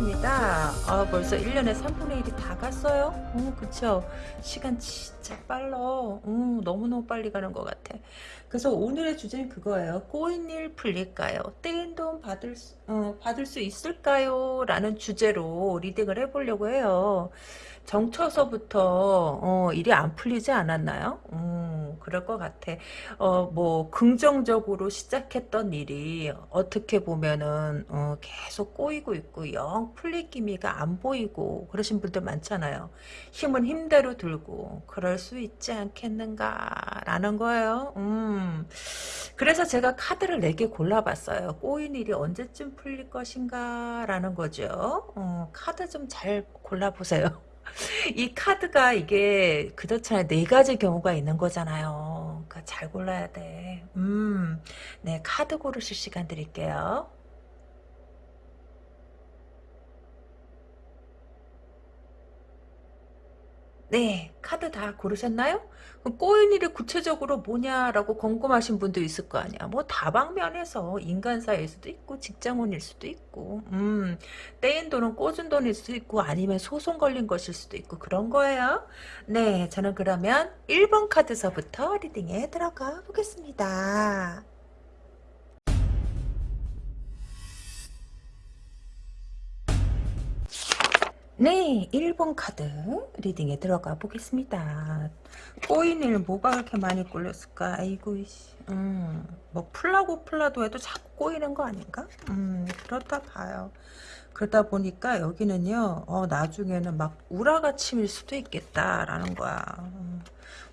아, 킨타라입니다. 아, 벌써 1년에 3분의 1이 다 갔어요? 어, 그쵸. 시간 진짜 빨라. 음, 너무너무 빨리 가는 것 같아. 그래서 오늘의 주제는 그거예요. 꼬인 일 풀릴까요? 떼인 돈 받을, 수, 어, 받을 수 있을까요? 라는 주제로 리딩을 해보려고 해요. 정처서부터 어, 일이 안 풀리지 않았나요? 음, 그럴 것 같아. 어, 뭐 긍정적으로 시작했던 일이 어떻게 보면은 어, 계속 꼬이고 있고 영 풀릴 기미가 안 보이고 그러신 분들 많잖아요. 힘은 힘대로 들고 그럴 수 있지 않겠는가라는 거예요. 음. 그래서 제가 카드를 4개 골라봤어요. 꼬인 일이 언제쯤 풀릴 것인가 라는 거죠. 어, 카드 좀 잘 골라보세요. 이 카드가 이게 그렇잖아요. 네 가지 경우가 있는 거잖아요. 그러니까 잘 골라야 돼. 음, 네 카드 고르실 시간 드릴게요. 네, 카드 다 고르셨나요? 꼬인 일이 구체적으로 뭐냐라고 궁금하신 분도 있을 거 아니야. 뭐 다방면에서 인간사일 수도 있고 직장운일 수도 있고 음, 떼인 돈은 꽂은 돈일 수도 있고 아니면 소송 걸린 것일 수도 있고 그런 거예요. 네, 저는 그러면 1번 카드서부터 리딩에 들어가 보겠습니다. 네, 1번 카드 리딩에 들어가 보겠습니다. 꼬인 일 뭐가 그렇게 많이 꼴렸을까? 아이고, 음, 뭐 풀라고 풀라도 해도 자꾸 꼬이는 거 아닌가? 음, 그렇다 봐요. 그러다 보니까 여기는요, 어, 나중에는 막 우라가 침일 수도 있겠다라는 거야. 음,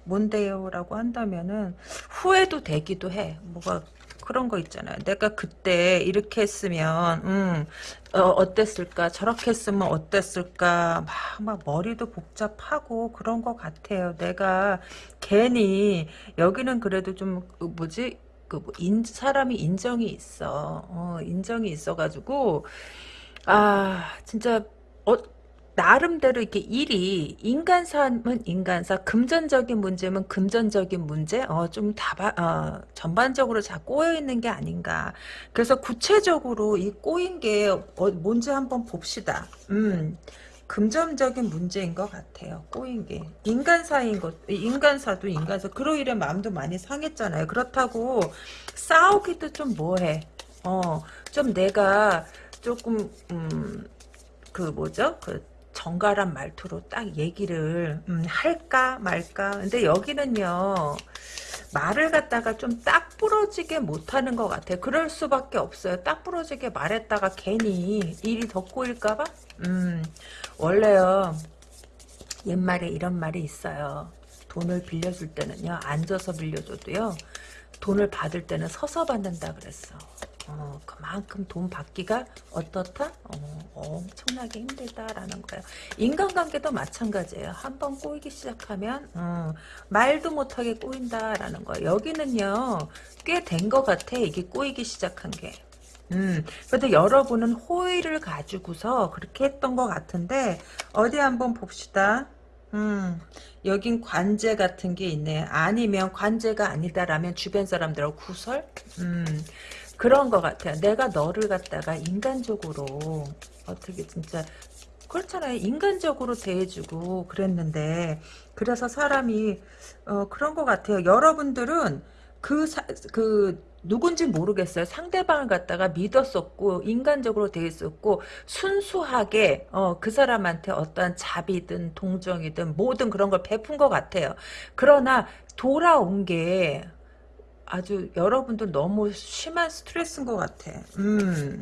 뭔데요? 라고 한다면은 후회도 되기도 해. 뭐가 그런 거 있잖아요. 내가 그때 이렇게 했으면 음, 어, 땠을까 저렇게 했으면 어땠을까 막, 막 머리도 복잡하고 그런 것 같아요. 내가 괜히 여기는 그래도 좀그 뭐지 그뭐 인, 사람이 인정이 있어. 어, 인정이 있어가지고 아 진짜 어, 나름대로 이렇게 일이 인간사면 인간사, 금전적인 문제면 금전적인 문제, 어, 좀 다바, 어, 전반적으로 다 꼬여 있는 게 아닌가. 그래서 구체적으로 이 꼬인 게 어, 뭔지 한번 봅시다. 음. 금전적인 문제인 것 같아요. 꼬인 게 인간사인 것, 인간사도 인간사. 그로인해 마음도 많이 상했잖아요. 그렇다고 싸우기도 좀 뭐해. 어, 좀 내가 조금 음, 그 뭐죠? 그 정갈한 말투로 딱 얘기를 음, 할까 말까. 근데 여기는요 말을 갖다가 좀 딱 부러지게 못하는 것 같아요. 그럴 수밖에 없어요. 딱 부러지게 말했다가 괜히 일이 더 꼬일까봐? 음 원래요 옛말에 이런 말이 있어요. 돈을 빌려줄 때는요 앉아서 빌려줘도요 돈을 받을 때는 서서 받는다 그랬어 어, 그만큼 돈 받기가 어떻다? 어, 엄청나게 힘들다라는 거예요. 인간관계도 마찬가지예요. 한번 꼬이기 시작하면 어, 말도 못하게 꼬인다라는 거예요. 여기는요 꽤 된 것 같아. 이게 꼬이기 시작한 게. 음, 그래도 여러분은 호의를 가지고서 그렇게 했던 것 같은데 어디 한번 봅시다. 음, 여긴 관제 같은 게 있네. 아니면 관제가 아니다라면 주변 사람들하고 구설? 음, 그런 것 같아요. 내가 너를 갖다가 인간적으로 어떻게 진짜 그렇잖아요. 인간적으로 대해주고 그랬는데 그래서 사람이 어, 그런 것 같아요. 여러분들은 그, 사, 그 누군지 모르겠어요. 상대방을 갖다가 믿었었고 인간적으로 대했었고 순수하게 어, 그 사람한테 어떠한 자비든 동정이든 모든 그런 걸 베푼 것 같아요. 그러나 돌아온 게 아주 여러분들 너무 심한 스트레스인 것 같아. 음.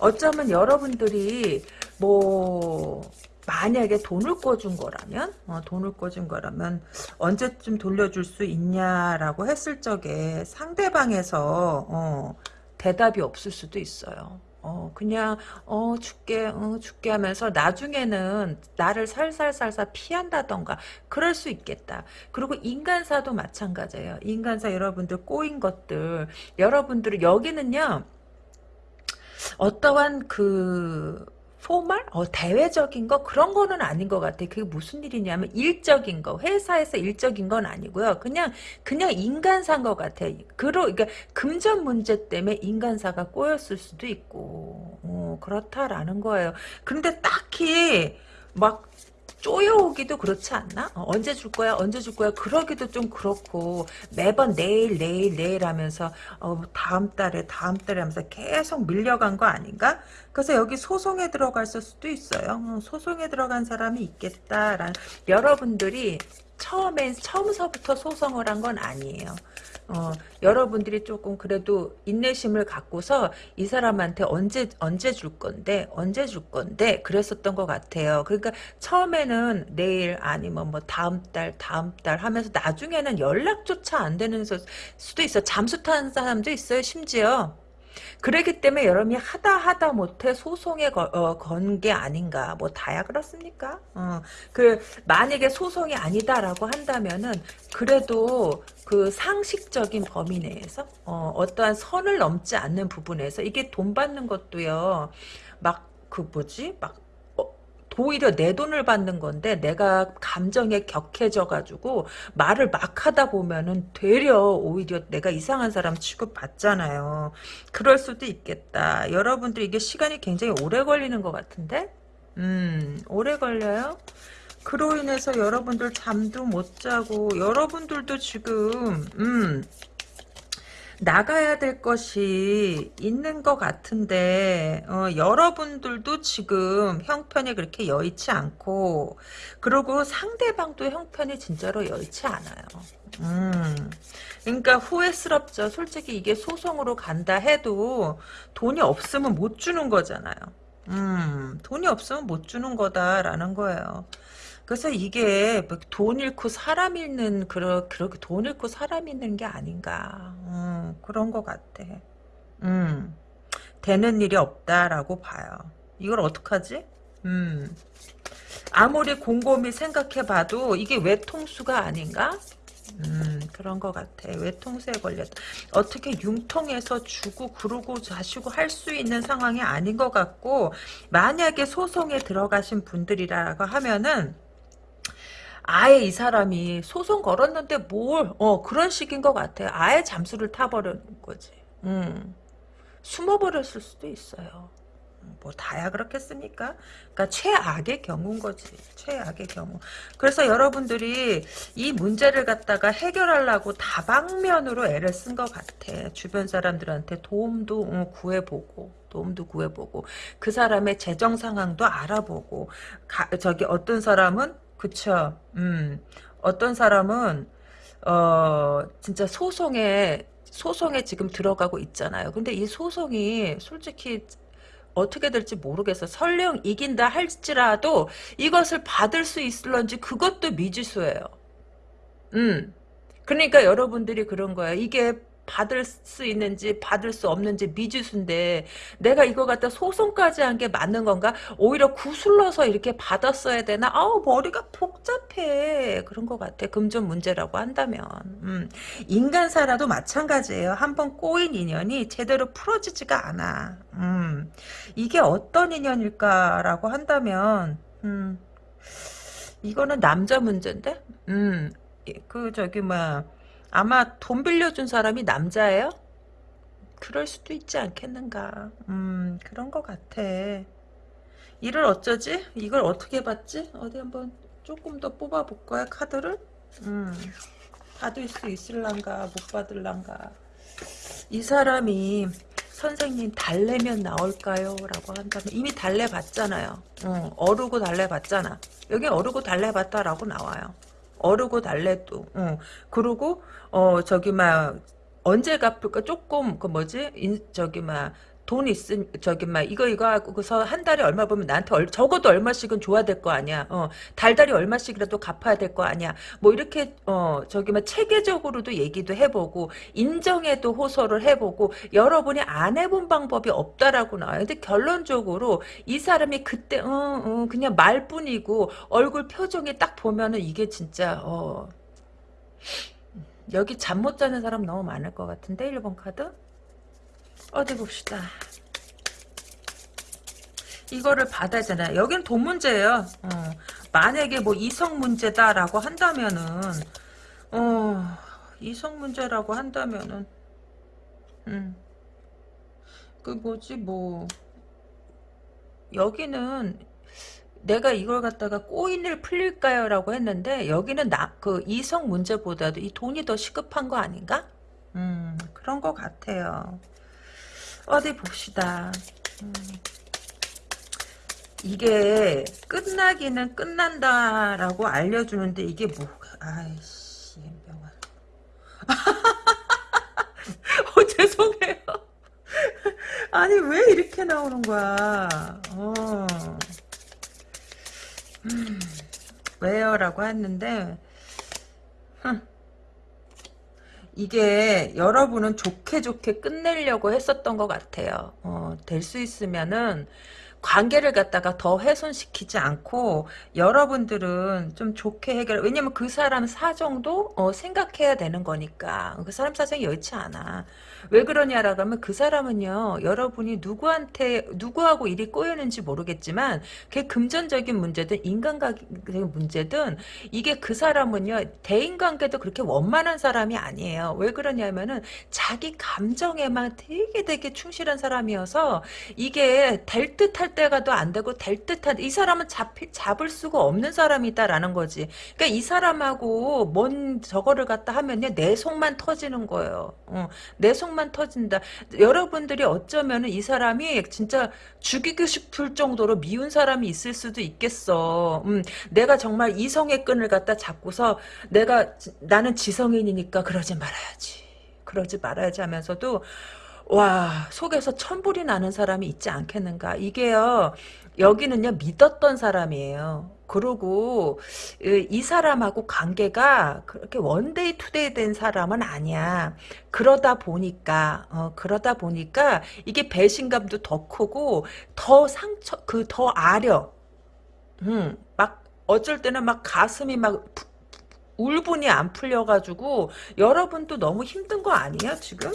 어쩌면 여러분들이 뭐 만약에 돈을 꿔준 거라면 어, 돈을 꿔준 거라면 언제쯤 돌려줄 수 있냐라고 했을 적에 상대방에서 어, 대답이 없을 수도 있어요. 어, 그냥, 어, 죽게, 어, 죽게 하면서 나중에는 나를 살살살살 피한다던가, 그럴 수 있겠다. 그리고 인간사도 마찬가지예요. 인간사 여러분들 꼬인 것들, 여러분들, 여기는요, 어떠한 그, 포말? 어, 대외적인 거? 그런 거는 아닌 것 같아. 그게 무슨 일이냐면, 일적인 거. 회사에서 일적인 건 아니고요. 그냥, 그냥 인간사인 것 같아. 그러, 그러니까, 금전 문제 때문에 인간사가 꼬였을 수도 있고, 어, 그렇다라는 거예요. 근데 딱히, 막, 쪼여오기도 그렇지 않나? 어, 언제 줄 거야? 언제 줄 거야? 그러기도 좀 그렇고 매번 내일 내일 내일 하면서 어, 다음 달에 다음 달에 하면서 계속 밀려간 거 아닌가? 그래서 여기 소송에 들어갔을 수도 있어요. 어, 소송에 들어간 사람이 있겠다라는 여러분들이 처음엔 처음서부터 소송을 한 건 아니에요. 어, 여러분들이 조금 그래도 인내심을 갖고서 이 사람한테 언제 언제 줄 건데 언제 줄 건데 그랬었던 것 같아요. 그러니까 처음에는 내일 아니면 뭐 다음 달 다음 달 하면서 나중에는 연락조차 안 되는 수도 있어. 잠수 타는 사람도 있어요. 심지어. 그러기 때문에 여러분이 하다 하다 못해 소송에 어, 건게 아닌가? 뭐 다야 그렇습니까? 어, 그 만약에 소송이 아니다라고 한다면은 그래도 그 상식적인 범위 내에서 어, 어떠한 선을 넘지 않는 부분에서 이게 돈 받는 것도요. 막 그 뭐지? 막 오히려 내 돈을 받는 건데 내가 감정에 격해져 가지고 말을 막 하다 보면은 되려 오히려 내가 이상한 사람 취급받잖아요. 그럴 수도 있겠다. 여러분들 이게 시간이 굉장히 오래 걸리는 것 같은데? 음, 오래 걸려요? 그로 인해서 여러분들 잠도 못 자고 여러분들도 지금 음 나가야 될 것이 있는 것 같은데 어, 여러분들도 지금 형편이 그렇게 여의치 않고 그리고 상대방도 형편이 진짜로 여의치 않아요. 음, 그러니까 후회스럽죠. 솔직히 이게 소송으로 간다 해도 돈이 없으면 못 주는 거잖아요. 음, 돈이 없으면 못 주는 거다라는 거예요. 그래서 이게 뭐돈 잃고 사람 잃는 그런 그렇게 돈 잃고 사람 잃는 게 아닌가 음, 그런 것 같아. 음, 되는 일이 없다라고 봐요. 이걸 어떡하지? 음, 아무리 곰곰이 생각해봐도 이게 외통수가 아닌가? 음, 그런 것 같아. 외통수에 걸렸다. 어떻게 융통해서 주고 그러고 자시고 할 수 있는 상황이 아닌 것 같고 만약에 소송에 들어가신 분들이라고 하면은 아예 이 사람이 소송 걸었는데 뭘, 어, 그런 식인 것 같아요. 아예 잠수를 타버리는 거지. 음. 숨어버렸을 수도 있어요. 뭐 다야 그렇겠습니까? 그러니까 최악의 경우인 거지. 최악의 경우. 그래서 여러분들이 이 문제를 갖다가 해결하려고 다방면으로 애를 쓴 것 같아. 주변 사람들한테 도움도 어, 구해보고 도움도 구해보고 그 사람의 재정 상황도 알아보고 가, 저기 어떤 사람은 그쵸. 음. 어떤 사람은 어 진짜 소송에 소송에 지금 들어가고 있잖아요. 근데 이 소송이 솔직히 어떻게 될지 모르겠어. 설령 이긴다 할지라도 이것을 받을 수 있을런지 그것도 미지수예요. 음. 그러니까 여러분들이 그런 거야. 이게 받을 수 있는지 받을 수 없는지 미지수인데 내가 이거 갖다 소송까지 한 게 맞는 건가? 오히려 구슬러서 이렇게 받았어야 되나? 아우 머리가 복잡해 그런 것 같아 금전 문제라고 한다면 음. 인간사라도 마찬가지예요 한 번 꼬인 인연이 제대로 풀어지지가 않아 음. 이게 어떤 인연일까라고 한다면 음. 이거는 남자 문제인데 음. 그 저기 뭐 아마 돈 빌려준 사람이 남자예요? 그럴 수도 있지 않겠는가. 음, 그런 것 같아. 이를 어쩌지? 이걸 어떻게 받지? 어디 한번 조금 더 뽑아볼까요, 카드를? 음, 받을 수 있을란가, 못 받을란가. 이 사람이 선생님 달래면 나올까요? 라고 한다면 이미 달래봤잖아요. 어, 어르고 달래봤잖아. 여기 어르고 달래봤다라고 나와요. 어르고 달래도. 어. 그리고 어 저기 막 언제 갚을까 조금 그 뭐지 인, 저기 막 돈 있음 저기 막 이거 이거 하고서 한 달에 얼마 보면 나한테 얼, 적어도 얼마씩은 줘야 될 거 아니야. 어 달달이 얼마씩이라도 갚아야 될 거 아니야. 뭐 이렇게 어 저기 막 체계적으로도 얘기도 해보고 인정에도 호소를 해보고 여러분이 안 해본 방법이 없다라고 나와요. 근데 결론적으로 이 사람이 그때 어, 어 그냥 말뿐이고 얼굴 표정이 딱 보면은 이게 진짜 어 여기 잠 못 자는 사람 너무 많을 것 같은데 1번 카드 어디 봅시다. 이거를 받아야 잖아 여기는 돈 문제예요. 어. 만약에 뭐 이성 문제다라고 한다면은 어 이성 문제라고 한다면은 음. 그 뭐지 뭐 여기는 내가 이걸 갖다가 꼬인을 풀릴까요? 라고 했는데 여기는 나, 그 이성 문제보다도 이 돈이 더 시급한 거 아닌가? 음 그런 것 같아요. 어디 봅시다. 음. 이게 끝나기는 끝난다라고 알려주는데 이게 뭐 아이씨 명아 어 죄송해요 아니 왜 이렇게 나오는 거야 어. 음, 왜요? 라고 했는데 흠. 이게 여러분은 좋게 좋게 끝내려고 했었던 것 같아요. 어, 될 수 있으면은 관계를 갖다가 더 훼손시키지 않고 여러분들은 좀 좋게 해결 왜냐면 그 사람 사정도 어, 생각해야 되는 거니까. 그 사람 사정이 여의치 않아 왜 그러냐라고 하면 그 사람은요 여러분이 누구한테 누구하고 일이 꼬이는지 모르겠지만 그게 금전적인 문제든 인간관계적인 문제든 이게 그 사람은요 대인관계도 그렇게 원만한 사람이 아니에요 왜 그러냐면은 자기 감정에만 되게 되게 충실한 사람이어서 이게 될 듯할 때가도 안 되고 될 듯한 이 사람은 잡 잡을 수가 없는 사람이다라는 거지. 그러니까 이 사람하고 뭔 저거를 갖다 하면요 내 속만 터지는 거예요. 어, 내 속만 터진다. 여러분들이 어쩌면은 이 사람이 진짜 죽이고 싶을 정도로 미운 사람이 있을 수도 있겠어. 음, 내가 정말 이성의 끈을 갖다 잡고서 내가 나는 지성인이니까 그러지 말아야지. 그러지 말아야지 하면서도 와 속에서 천불이 나는 사람이 있지 않겠는가 이게요 여기는요 믿었던 사람이에요 그리고 이 사람하고 관계가 그렇게 one day two day 된 사람은 아니야 그러다 보니까 어, 그러다 보니까 이게 배신감도 더 크고 더 상처 그 더 아려 음, 막 어쩔 때는 막 가슴이 막 울분이 안 풀려가지고 여러분도 너무 힘든 거 아니야 지금?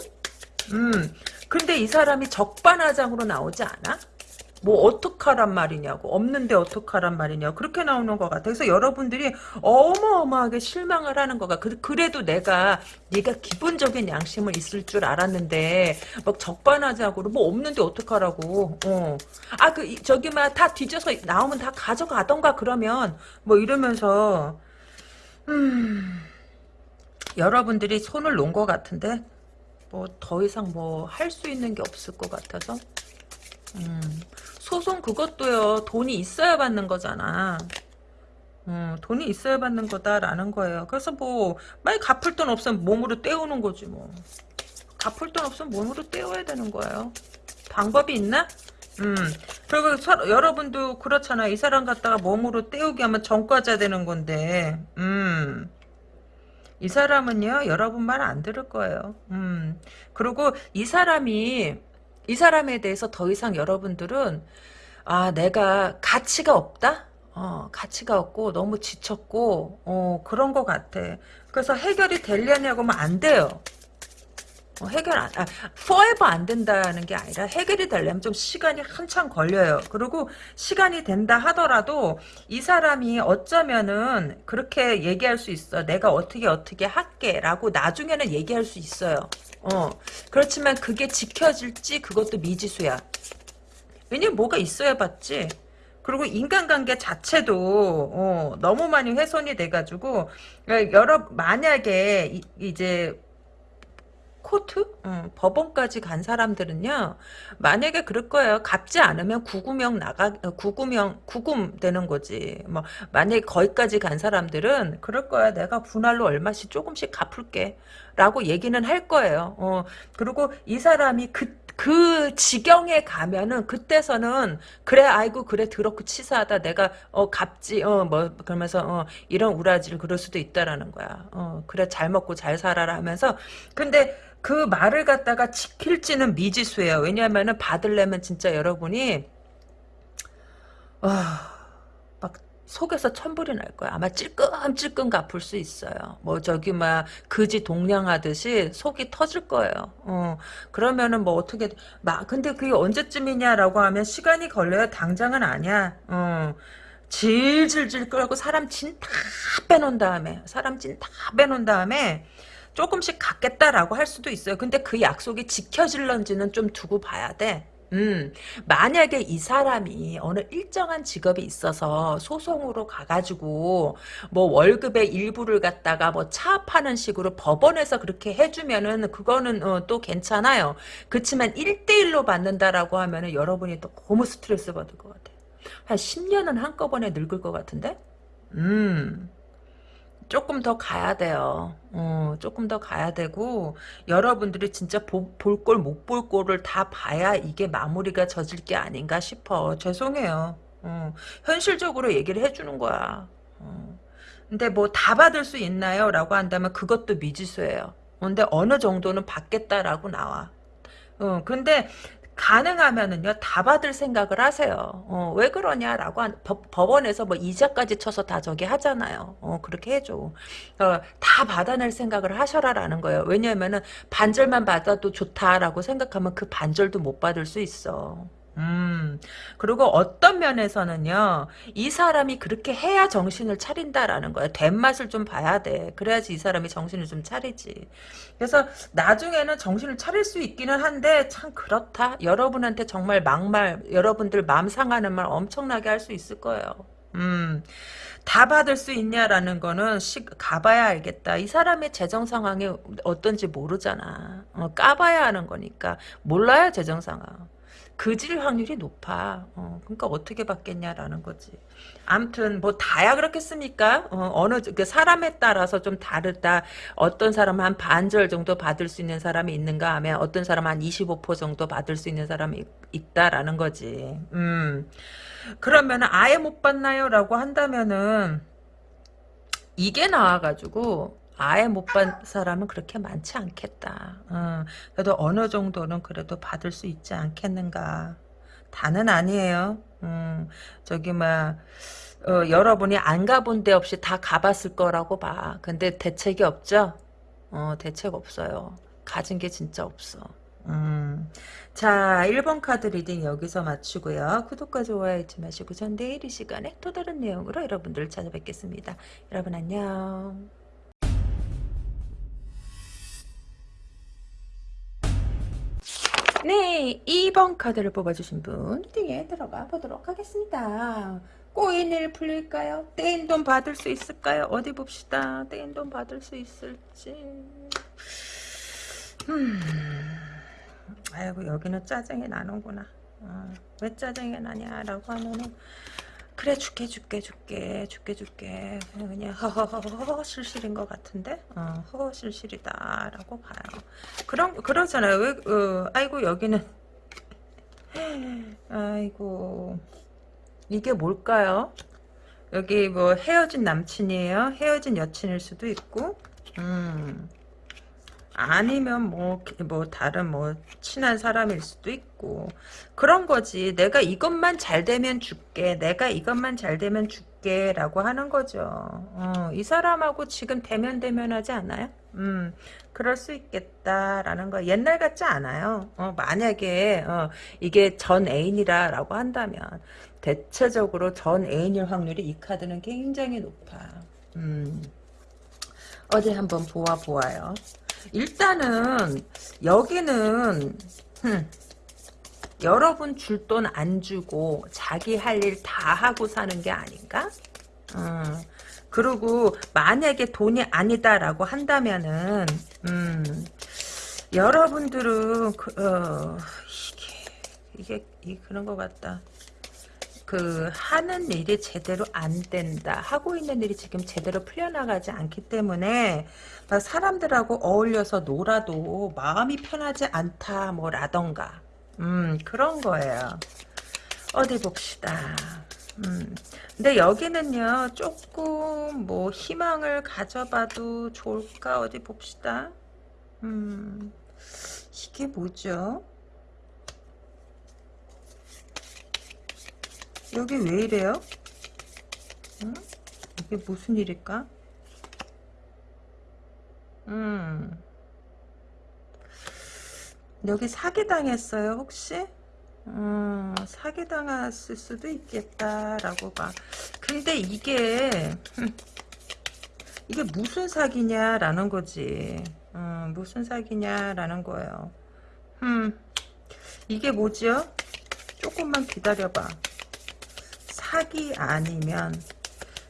음. 근데 이 사람이 적반하장으로 나오지 않아? 뭐 어떡하란 말이냐고 없는데 어떡하란 말이냐 그렇게 나오는 것 같아 그래서 여러분들이 어마어마하게 실망을 하는 거가 그래도 내가 네가 기본적인 양심은 있을 줄 알았는데 막 적반하장으로 뭐 없는데 어떡하라고. 어. 아 그 저기 막 다 뒤져서 나오면 다 가져가던가 그러면 뭐 이러면서 음 여러분들이 손을 놓은 것 같은데 뭐 더 이상 뭐 할 수 있는 게 없을 것 같아서. 음, 소송 그것도요 돈이 있어야 받는 거잖아 음, 돈이 있어야 받는 거다라는 거예요 그래서 뭐 만약 갚을 돈 없으면 몸으로 때우는 거지 뭐 갚을 돈 없으면 몸으로 때워야 되는 거예요 방법이 있나? 음, 그리고 서, 여러분도 그렇잖아. 이 사람 갖다가 몸으로 때우게 하면 전과자 되는 건데, 음. 이 사람은요 여러분 말 안 들을 거예요. 음 그리고 이 사람이 이 사람에 대해서 더 이상 여러분들은 아 내가 가치가 없다. 어 가치가 없고 너무 지쳤고 어 그런 것 같아. 그래서 해결이 되려냐고 하면 안 돼요. 어, 해결 안, 아, forever 안 된다는 게 아니라 해결이 되려면 좀 시간이 한참 걸려요. 그리고 시간이 된다 하더라도 이 사람이 어쩌면은 그렇게 얘기할 수 있어. 내가 어떻게 어떻게 할게 라고 나중에는 얘기할 수 있어요. 어, 그렇지만 그게 지켜질지 그것도 미지수야. 왜냐면 뭐가 있어야 봤지. 그리고 인간관계 자체도 어, 너무 많이 훼손이 돼가지고 여러 만약에 이, 제 코트? 응, 법원까지 간 사람들은요, 만약에 그럴 거예요. 갚지 않으면 구구명 나가, 구구명, 구금 되는 거지. 뭐, 만약에 거기까지 간 사람들은 그럴 거야. 내가 분할로 얼마씩 조금씩 갚을게. 라고 얘기는 할 거예요. 어, 그리고 이 사람이 그, 그 지경에 가면은 그때서는 그래 아이고 그래 더럽고 치사하다 내가 어 갚지 어 뭐 그러면서 어 이런 우라지를 그럴 수도 있다라는 거야 어 그래 잘 먹고 잘 살아라 하면서 근데 그 말을 갖다가 지킬지는 미지수예요. 왜냐하면은 받으려면 진짜 여러분이 와, 막 속에서 천불이 날 거야. 아마 찔끔찔끔 갚을 수 있어요. 뭐 저기 막 그지 동냥하듯이 속이 터질 거예요. 어, 그러면은 뭐 어떻게 막 근데 그게 언제쯤이냐라고 하면 시간이 걸려요. 당장은 아니야. 어. 질질질 끌고 사람 진 다 빼놓은 다음에 사람 진 다 빼놓은 다음에 조금씩 갖겠다라고 할 수도 있어요. 근데 그 약속이 지켜질런지는 좀 두고 봐야 돼. 음, 만약에 이 사람이 어느 일정한 직업이 있어서 소송으로 가가지고 뭐 월급의 일부를 갖다가 뭐 차압하는 식으로 법원에서 그렇게 해주면은 그거는 어, 또 괜찮아요. 그렇지만 1대1로 받는다라고 하면은 여러분이 또 너무 스트레스 받을 것 같아요. 한 10년은 한꺼번에 늙을 것 같은데? 음. 조금 더 가야 돼요. 어, 조금 더 가야 되고 여러분들이 진짜 볼꼴못볼 꼴을 다 봐야 이게 마무리가 젖을 게 아닌가 싶어. 죄송해요. 어, 현실적으로 얘기를 해주는 거야. 어. 근데 뭐 다 받을 수 있나요? 라고 한다면 그것도 미지수예요. 근데 어느 정도는 받겠다라고 나와. 어, 근데 가능하면은요 다 받을 생각을 하세요. 어, 왜 그러냐라고 한, 법, 법원에서 뭐 이자까지 쳐서 다 저기 하잖아요. 어, 그렇게 해줘. 어, 다 받아낼 생각을 하셔라라는 거예요. 왜냐하면은 반절만 받아도 좋다라고 생각하면 그 반절도 못 받을 수 있어. 음, 그리고 어떤 면에서는요, 이 사람이 그렇게 해야 정신을 차린다라는 거야. 된맛을 좀 봐야 돼. 그래야지 이 사람이 정신을 좀 차리지. 그래서 나중에는 정신을 차릴 수 있기는 한데, 참 그렇다. 여러분한테 정말 막말, 여러분들 마음 상하는 말 엄청나게 할 수 있을 거예요. 음, 다 받을 수 있냐라는 거는 시, 가봐야 알겠다. 이 사람의 재정 상황이 어떤지 모르잖아. 어, 까봐야 하는 거니까. 몰라야 재정 상황. 그질 확률이 높아. 어, 그러니까 어떻게 받겠냐라는 거지. 암튼 뭐 다야 그렇겠습니까? 어, 느 그 사람에 따라서 좀 다르다. 어떤 사람은 한 반절 정도 받을 수 있는 사람이 있는가 하면 어떤 사람은 한25% 정도 받을 수 있는 사람이 있다라는 거지. 음. 그러면 아예 못 받나요? 라고 한다면은 이게 나와가지고 아예 못 받은 사람은 그렇게 많지 않겠다. 어, 그래도 어느 정도는 그래도 받을 수 있지 않겠는가. 다는 아니에요. 음, 저기 막 어, 여러분이 안 가본 데 없이 다 가봤을 거라고 봐. 근데 대책이 없죠? 어, 대책 없어요. 가진 게 진짜 없어. 음. 자, 1번 카드 reading 여기서 마치고요. 구독과 좋아요 잊지 마시고 전 내일 이 시간에 또 다른 내용으로 여러분들을 찾아뵙겠습니다. 여러분 안녕. 네, 2번 카드를 뽑아주신 분 reading에 들어가 보도록 하겠습니다. 꼬인을 풀릴까요? 떼인 돈 받을 수 있을까요? 어디 봅시다. 떼인 돈 받을 수 있을지. 음. 아이고 여기는 짜증이 나는구나. 어, 왜 짜증이 나냐라고 하면은 그래 줄게 줄게 줄게 줄게 줄게. 그냥 허허허허 실실인 것 같은데? 어, 허허 실실이다라고 봐요. 그런 그러잖아요. 왜 어, 아이고 여기는. 아이고. 이게 뭘까요? 여기 뭐 헤어진 남친이에요? 헤어진 여친일 수도 있고. 음 아니면 뭐, 뭐, 다른 뭐, 친한 사람일 수도 있고. 그런 거지. 내가 이것만 잘 되면 줄게. 내가 이것만 잘 되면 줄게. 라고 하는 거죠. 어, 이 사람하고 지금 대면대면 하지 않아요? 음, 그럴 수 있겠다라는 거. 옛날 같지 않아요. 어, 만약에, 어, 이게 전 애인이라고 한다면, 대체적으로 전 애인일 확률이 이 카드는 굉장히 높아. 음. 어디 한번 보아 보아요. 일단은 여기는 흠, 여러분 줄 돈 안 주고 자기 할 일 다 하고 사는 게 아닌가? 어, 그리고 만약에 돈이 아니다라고 한다면은 음, 여러분들은 그, 어, 이게 이게 이 그런 것 같다. 그 하는 일이 제대로 안 된다. 하고 있는 일이 지금 제대로 풀려나가지 않기 때문에 사람들하고 어울려서 놀아도 마음이 편하지 않다 뭐라던가 음 그런 거예요. 어디 봅시다. 음, 근데 여기는요 조금 뭐 희망을 가져봐도 좋을까 어디 봅시다. 음 이게 뭐죠? 여기 왜 이래요? 응? 이게 무슨 일일까? 음. 여기 사기당했어요, 혹시? 음, 사기당했을 수도 있겠다라고 봐. 근데 이게, 이게 무슨 사기냐라는 거지. 음, 무슨 사기냐라는 거예요. 음, 이게 뭐지요? 조금만 기다려봐. 사기 아니면,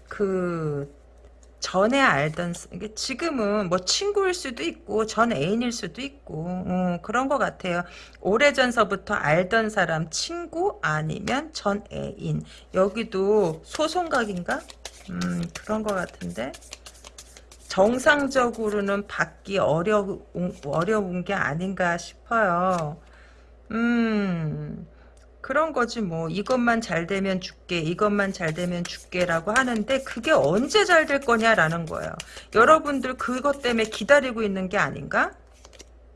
그, 전에 알던 지금은 뭐 친구일 수도 있고 전 애인일 수도 있고 음, 그런 것 같아요. 오래전서부터 알던 사람 친구 아니면 전 애인 여기도 소송각인가? 음, 그런 것 같은데 정상적으로는 받기 어려운 어려운 게 아닌가 싶어요. 음. 그런 거지 뭐 이것만 잘 되면 줄게 이것만 잘 되면 줄게라고 하는데 그게 언제 잘 될 거냐라는 거예요. 여러분들 그것 때문에 기다리고 있는 게 아닌가?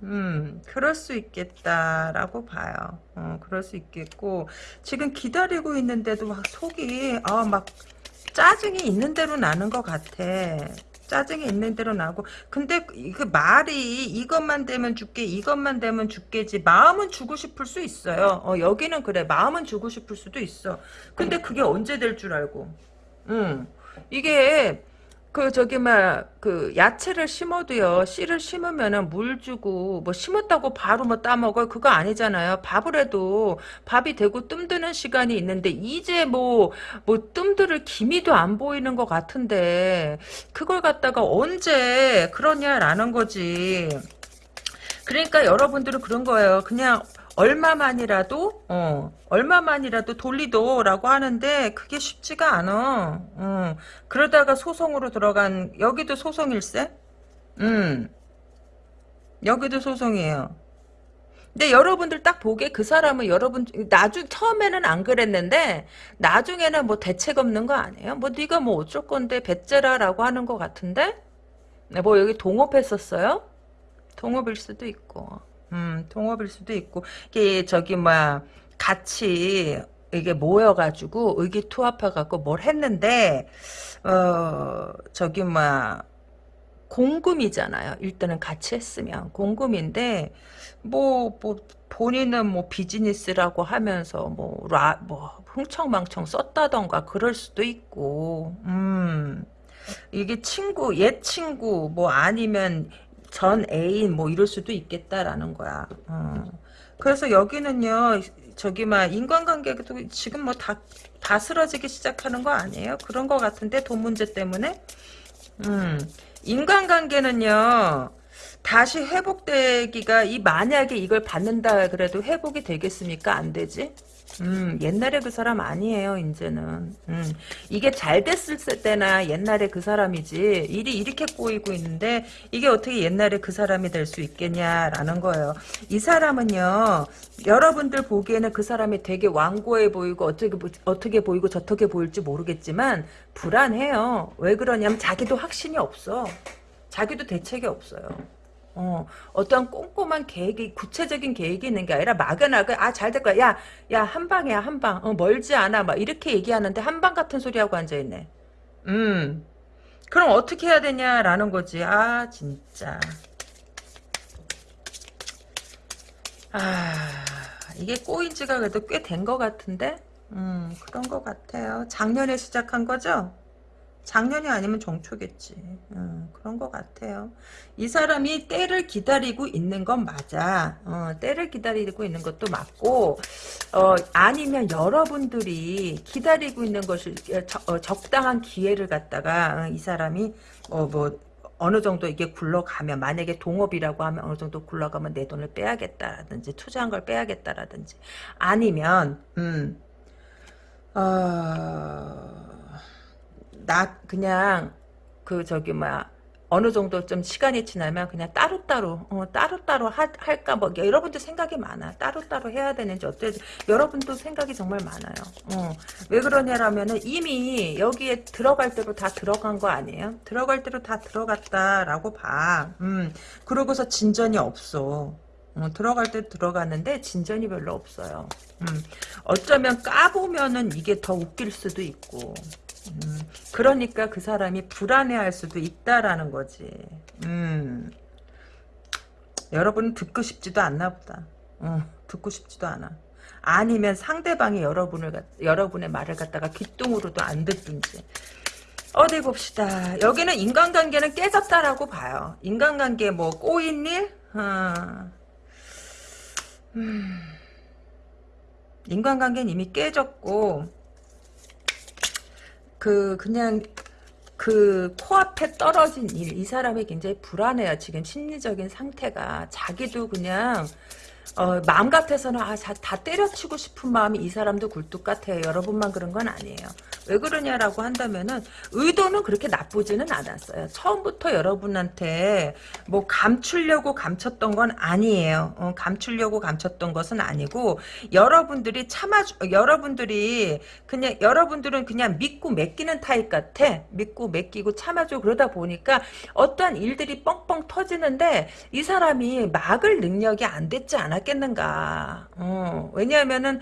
음, 그럴 수 있겠다라고 봐요. 어, 그럴 수 있겠고 지금 기다리고 있는데도 막 속이 아, 막 짜증이 있는 대로 나는 것 같아. 짜증이 있는 대로 나고. 근데 그 말이 이것만 되면 줄게 이것만 되면 줄게지 마음은 주고 싶을 수 있어요. 어, 여기는 그래. 마음은 주고 싶을 수도 있어. 근데 그게 언제 될 줄 알고? 응. 이게 그 저기 막 그 야채를 심어도요. 씨를 심으면은 물 주고 뭐 심었다고 바로 뭐 따먹어요. 그거 아니잖아요. 밥을 해도 밥이 되고 뜸드는 시간이 있는데 이제 뭐 뭐 뜸들을 기미도 안 보이는 것 같은데 그걸 갖다가 언제 그러냐라는 거지. 그러니까 여러분들은 그런 거예요. 그냥 얼마만이라도 어 얼마만이라도 돌리도라고 하는데 그게 쉽지가 않아. 어, 그러다가 소송으로 들어간 여기도 소송일세? 음 여기도 소송이에요. 근데 여러분들 딱 보기에 그 사람은 여러분 나중 처음에는 안 그랬는데 나중에는 뭐 대책 없는 거 아니에요? 뭐 네가 뭐 어쩔 건데 배째라라고 하는 것 같은데 네, 뭐 여기 동업했었어요? 동업일 수도 있고. 음, 동업일 수도 있고, 이게 저기 뭐야 같이 이게 모여가지고 의기투합해갖고 뭘 했는데 어 저기 뭐야 공금이잖아요. 일단은 같이 했으면. 공금인데 뭐뭐 뭐 본인은 뭐 비즈니스라고 하면서 뭐라뭐 뭐 흥청망청 썼다던가 그럴 수도 있고. 음. 이게 친구 옛 친구 뭐 아니면 전 애인 뭐 이럴 수도 있겠다라는 거야. 어. 그래서 여기는요, 저기 막 인간관계도 지금 뭐다 다스러지기 시작하는 거 아니에요? 그런 거 같은데 돈 문제 때문에. 음, 인간관계는요. 다시 회복되기가 이 만약에 이걸 받는다 그래도 회복이 되겠습니까? 안 되지? 음, 옛날에 그 사람 아니에요, 이제는. 음, 이게 잘 됐을 때나 옛날에 그 사람이지, 일이 이렇게 꼬이고 있는데, 이게 어떻게 옛날에 그 사람이 될 수 있겠냐라는 거예요. 이 사람은요, 여러분들 보기에는 그 사람이 되게 완고해 보이고, 어떻게, 어떻게 보이고, 저떻게 보일지 모르겠지만, 불안해요. 왜 그러냐면, 자기도 확신이 없어. 자기도 대책이 없어요. 어, 어떤 꼼꼼한 계획이, 구체적인 계획이 있는 게 아니라 막연하게, 아, 잘 될 거야. 야, 야, 한 방이야, 한 방. 어, 멀지 않아. 막 이렇게 얘기하는데 한 방 같은 소리하고 앉아있네. 음. 그럼 어떻게 해야 되냐라는 거지. 아, 진짜. 아, 이게 꼬인 지가 그래도 꽤 된 것 같은데? 음, 그런 것 같아요. 작년에 시작한 거죠? 작년이 아니면 정초겠지. 음, 그런 것 같아요. 이 사람이 때를 기다리고 있는 건 맞아. 어, 때를 기다리고 있는 것도 맞고 어, 아니면 여러분들이 기다리고 있는 것을 어, 적당한 기회를 갖다가 어, 이 사람이 어, 뭐 어느 정도 이게 굴러가면 만약에 동업이라고 하면 어느 정도 굴러가면 내 돈을 빼야겠다라든지 투자한 걸 빼야겠다라든지 아니면 음 어... 나 그냥 그 저기 뭐야 어느 정도 좀 시간이 지나면 그냥 따로따로 어, 따로따로 하, 할까 뭐 여러분도 생각이 많아. 따로따로 해야 되는지 어떨지. 여러분도 생각이 정말 많아요. 어, 왜 그러냐라면은 이미 여기에 들어갈 대로 다 들어간 거 아니에요? 들어갈 대로 다 들어갔다라고 봐. 음, 그러고서 진전이 없어. 어, 들어갈 때 들어갔는데 진전이 별로 없어요. 음, 어쩌면 까보면은 이게 더 웃길 수도 있고 음, 그러니까 그 사람이 불안해할 수도 있다라는 거지. 음. 여러분은 듣고 싶지도 않나 보다. 어, 듣고 싶지도 않아. 아니면 상대방이 여러분을 여러분의 말을 갖다가 귀뚱으로도 안 듣든지. 어디 봅시다. 여기는 인간관계는 깨졌다라고 봐요. 인간관계 뭐 꼬인 일? 어. 음. 인간관계는 이미 깨졌고 그 그냥 그 코앞에 떨어진 일, 이 사람이 굉장히 불안해요. 지금 심리적인 상태가. 자기도 그냥 어, 마음 같아서는 아, 다 때려치고 싶은 마음이 이 사람도 굴뚝 같아요. 여러분만 그런 건 아니에요. 왜 그러냐라고 한다면은 의도는 그렇게 나쁘지는 않았어요. 처음부터 여러분한테 뭐 감추려고 감췄던 건 아니에요. 어, 감추려고 감췄던 것은 아니고 여러분들이 참아 여러분들이 그냥 여러분들은 그냥 믿고 맡기는 타입 같아. 믿고 맡기고 참아줘 그러다 보니까 어떠한 일들이 뻥뻥 터지는데 이 사람이 막을 능력이 안 됐지 않았 않았겠는가. 어, 왜냐하면은,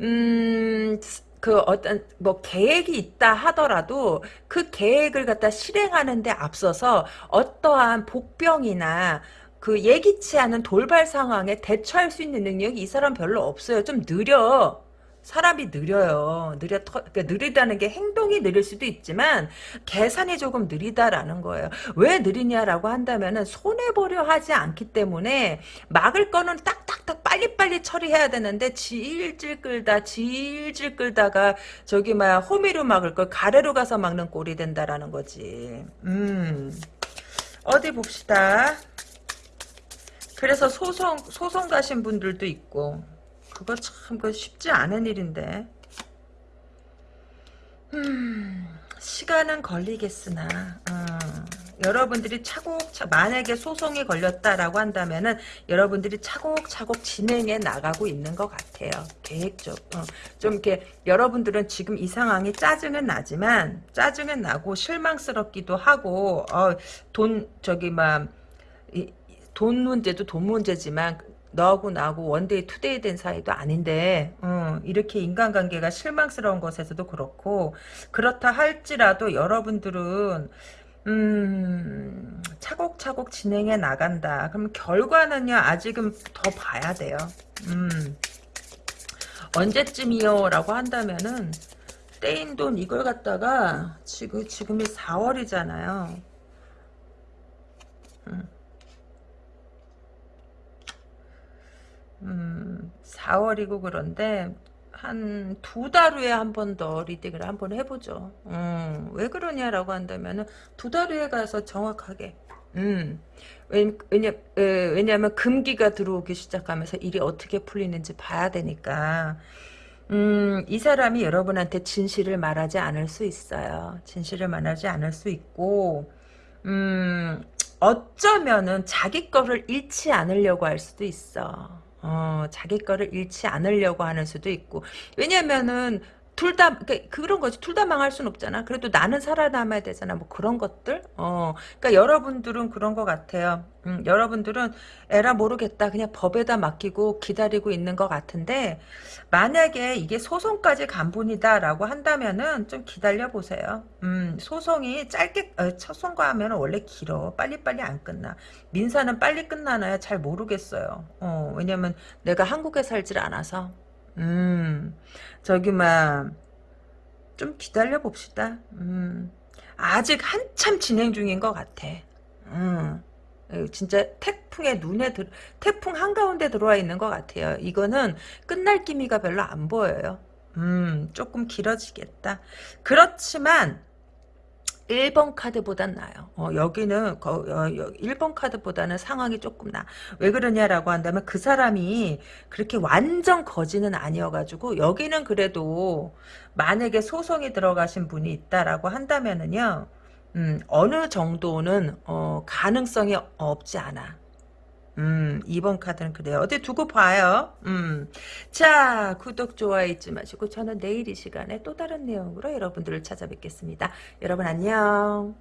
음, 그 어떤 뭐 계획이 있다 하더라도 그 계획을 갖다 실행하는데 앞서서 어떠한 복병이나 그 예기치 않은 돌발 상황에 대처할 수 있는 능력이 이 사람 별로 없어요. 좀 느려. 사람이 느려요. 느려 터, 그러니까 느리다는 게 행동이 느릴 수도 있지만 계산이 조금 느리다라는 거예요. 왜 느리냐라고 한다면은 손해 보려 하지 않기 때문에 막을 거는 딱딱딱 빨리빨리 처리해야 되는데 질질 끌다 질질 끌다가 저기 막 호미로 막을 걸 가래로 가서 막는 꼴이 된다라는 거지. 음. 어디 봅시다. 그래서 소송 소송 가신 분들도 있고 그거 참 그 쉽지 않은 일인데. 음, 시간은 걸리겠으나 어, 여러분들이 차곡차곡 만약에 소송이 걸렸다라고 한다면은 여러분들이 차곡차곡 진행해 나가고 있는 것 같아요. 계획적 어, 좀 이렇게 여러분들은 지금 이 상황이 짜증은 나지만 짜증은 나고 실망스럽기도 하고 어, 돈 저기 막돈 문제도 돈 문제지만 너하고 나하고 one day two day 된 사이도 아닌데 어, 이렇게 인간관계가 실망스러운 것에서도 그렇고 그렇다 할지라도 여러분들은 음, 차곡차곡 진행해 나간다. 그럼 결과는요 아직은 더 봐야 돼요. 음, 언제쯤이요? 라고 한다면은 떼인 돈 이걸 갖다가 지금 지금이 4월이잖아요. 음. 음, 4월이고 그런데 한 두 달 후에 한 번 더 리딩을 한 번 해보죠. 음, 왜 그러냐라고 한다면은 두달 후에 가서 정확하게 음, 왜냐, 왜냐하면 금기가 들어오기 시작하면서 일이 어떻게 풀리는지 봐야 되니까 음, 이 사람이 여러분한테 진실을 말하지 않을 수 있어요. 진실을 말하지 않을 수 있고 음, 어쩌면은 자기 거를 잃지 않으려고 할 수도 있어. 어, 자기 거를 잃지 않으려고 하는 수도 있고. 왜냐면은 둘 다, 그러니까 그런 거지. 둘 다 망할 순 없잖아. 그래도 나는 살아남아야 되잖아. 뭐 그런 것들? 어. 그러니까 여러분들은 그런 것 같아요. 음, 여러분들은 에라 모르겠다. 그냥 법에다 맡기고 기다리고 있는 것 같은데, 만약에 이게 소송까지 간 분이다라고 한다면은 좀 기다려 보세요. 음, 소송이 짧게, 어, 소송과 하면 원래 길어. 빨리빨리 안 끝나. 민사는 빨리 끝나나요? 잘 모르겠어요. 어, 왜냐면 내가 한국에 살질 않아서. 음, 저기, 막, 좀 기다려 봅시다. 음, 아직 한참 진행 중인 것 같아. 음, 진짜 태풍의 눈에 들, 태풍 한가운데 들어와 있는 것 같아요. 이거는 끝날 기미가 별로 안 보여요. 음, 조금 길어지겠다. 그렇지만, 1번 카드보단 나아요. 어, 여기는 거, 어, 1번 카드보다는 상황이 조금 나. 왜 그러냐라고 한다면 그 사람이 그렇게 완전 거지는 아니어가지고 여기는 그래도 만약에 소송이 들어가신 분이 있다라고 한다면은요. 음, 어느 정도는 어, 가능성이 없지 않아. 음, 2번 카드는 그래요. 어디 두고 봐요. 음. 자, 구독, 좋아요 잊지 마시고 저는 내일 이 시간에 또 다른 내용으로 여러분들을 찾아뵙겠습니다. 여러분 안녕.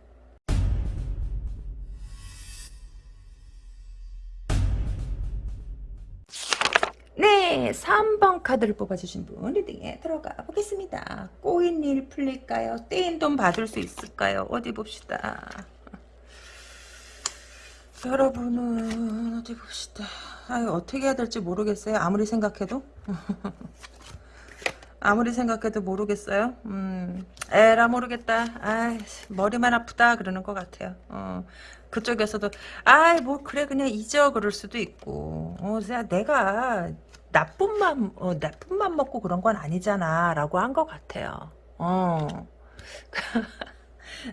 네, 3번 카드를 뽑아주신 분 리딩에 들어가 보겠습니다. 꼬인 일 풀릴까요? 떼인 돈 받을 수 있을까요? 어디 봅시다. 여러분은 어디 봅시다. 아 어떻게 해야 될지 모르겠어요. 아무리 생각해도. 아무리 생각해도 모르겠어요. 음, 에라 모르겠다. 아, 머리만 아프다 그러는 것 같아요. 어, 그쪽에서도 아이 뭐 그래 그냥 잊어 그럴 수도 있고. 어, 내가 나쁜 맘 어, 나쁜 맘 먹고 그런 건 아니잖아라고 한 것 같아요. 어.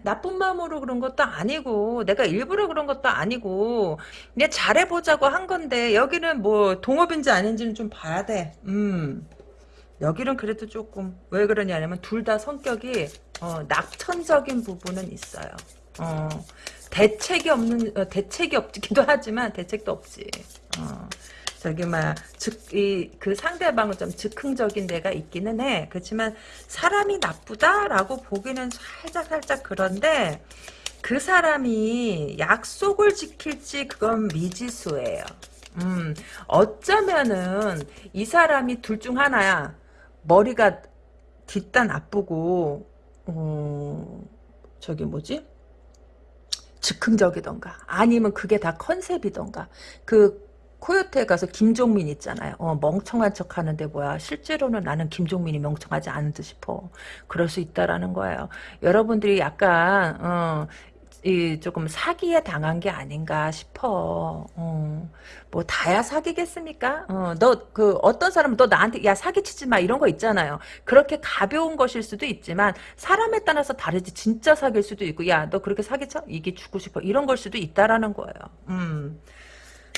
나쁜 마음으로 그런 것도 아니고 내가 일부러 그런 것도 아니고 그냥 잘해보자고 한 건데 여기는 뭐 동업인지 아닌지는 좀 봐야 돼. 음. 여기는 그래도 조금 왜 그러냐면 둘 다 성격이 어, 낙천적인 부분은 있어요. 어, 대책이 없는 어, 대책이 없기도 하지만 대책도 없지. 어, 저기 막즉이그 상대방은 좀 즉흥적인 데가 있기는 해. 그렇지만 사람이 나쁘다라고 보기는 살짝 살짝 그런데 그 사람이 약속을 지킬지 그건 미지수예요. 음, 어쩌면은 이 사람이 둘 중 하나야. 머리가 뒷단 아프고 어, 저기 뭐지? 즉흥적이던가 아니면 그게 다 컨셉이던가 그 코요태에 가서 김종민 있잖아요. 어, 멍청한 척 하는데 뭐야. 실제로는 나는 김종민이 멍청하지 않은 듯 싶어. 그럴 수 있다라는 거예요. 여러분들이 약간 어, 이 조금 사기에 당한 게 아닌가 싶어. 어, 뭐 다야 사기겠습니까? 어, 너그 어떤 사람은 너 나한테 야 사기치지 마 이런 거 있잖아요. 그렇게 가벼운 것일 수도 있지만 사람에 따라서 다르지. 진짜 사귈 수도 있고 야 너 그렇게 사기쳐 이게 죽고 싶어 이런 걸 수도 있다라는 거예요. 음.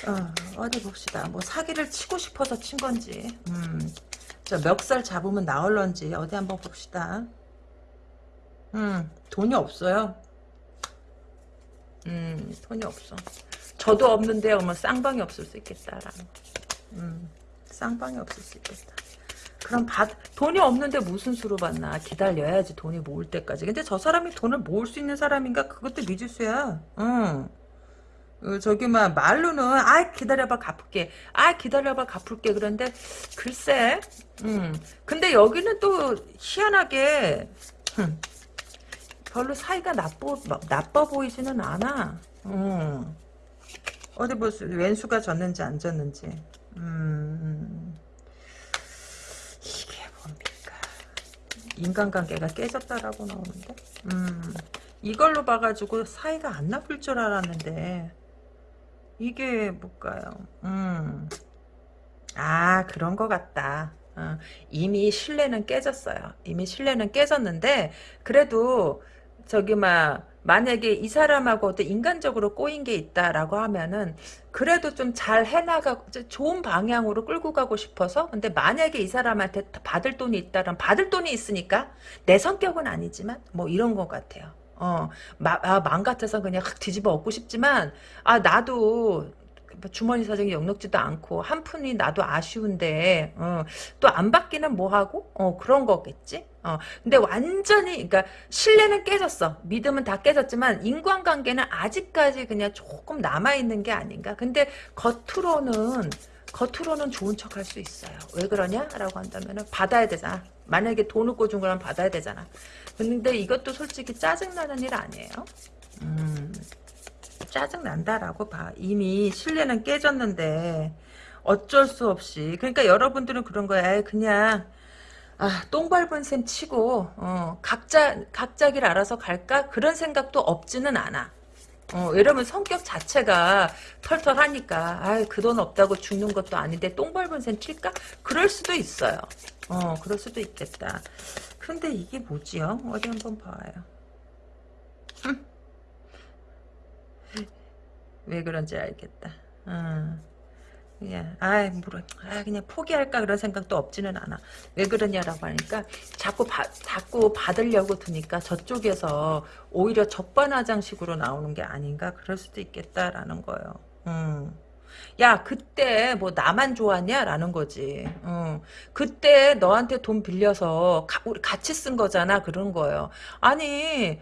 어, 디 봅시다. 뭐 사기를 치고 싶어서 친 건지. 음. 저 멱살 잡으면 나올런지 어디 한번 봅시다. 음, 돈이 없어요. 음, 돈이 없어. 저도 없는데 어머 쌍방이 없을 수 있겠다라는 음, 쌍방이 없을 수 있겠다. 그럼 받 돈이 없는데 무슨 수로 받나 기다려야지 돈이 모을 때까지. 근데 저 사람이 돈을 모을 수 있는 사람인가 그것도 미지수야. 응. 어, 저기 막 말로는 아 기다려봐 갚을게 아 기다려봐 갚을게 그런데 글쎄 음 근데 여기는 또 희한하게 흠, 별로 사이가 나빠, 나빠 보이지는 않아. 음. 어디 보세요. 왼수가 졌는지 안 졌는지. 음. 이게 뭡니까. 인간관계가 깨졌다라고 나오는데. 음. 이걸로 봐가지고 사이가 안 나쁠 줄 알았는데. 이게 뭘까요? 음. 아, 그런 것 같다. 어, 이미 신뢰는 깨졌어요. 이미 신뢰는 깨졌는데, 그래도 저기 막 만약에 이 사람하고도 인간적으로 꼬인 게 있다라고 하면은 그래도 좀 잘 해나가고 좋은 방향으로 끌고 가고 싶어서 근데 만약에 이 사람한테 받을 돈이 있다면 받을 돈이 있으니까 내 성격은 아니지만 뭐 이런 것 같아요. 어, 마, 아, 맘 같아서 그냥 확 뒤집어 엎고 싶지만 아 나도 뭐 주머니 사정이 역넉지도 않고 한 푼이 나도 아쉬운데 어, 또 안 받기는 뭐하고? 어, 그런 거겠지? 어, 근데 완전히 그러니까 신뢰는 깨졌어. 믿음은 다 깨졌지만 인간관계는 아직까지 그냥 조금 남아있는 게 아닌가? 근데 겉으로는 겉으로는 좋은 척 할 수 있어요. 왜 그러냐? 라고 한다면 받아야 되잖아. 만약에 돈을 꿔준 거라면 받아야 되잖아 근데 이것도 솔직히 짜증나는 일 아니에요 음. 짜증난다라고 봐. 이미 신뢰는 깨졌는데 어쩔 수 없이 그러니까 여러분들은 그런 거야. 그냥 아, 똥 밟은 셈 치고 어, 각자 각자 길 알아서 갈까 그런 생각도 없지는 않아. 어, 왜냐면 성격 자체가 털털하니까 아그 돈 없다고 죽는 것도 아닌데 똥 밟은 셈 칠까? 그럴 수도 있어요. 어 그럴 수도 있겠다. 근데 이게 뭐지요? 어디 한번 봐요. 흠. 왜 그런지 알겠다. 아 물어 아 그냥 포기할까 그런 생각도 없지는 않아 왜 그러냐라고 하니까 자꾸 바, 자꾸 받으려고 드니까 저쪽에서 오히려 적반하장식으로 나오는 게 아닌가 그럴 수도 있겠다라는 거예요 음. 야 그때 뭐 나만 좋았냐라는 거지 음. 그때 너한테 돈 빌려서 가, 우리 같이 쓴 거잖아 그런 거예요 아니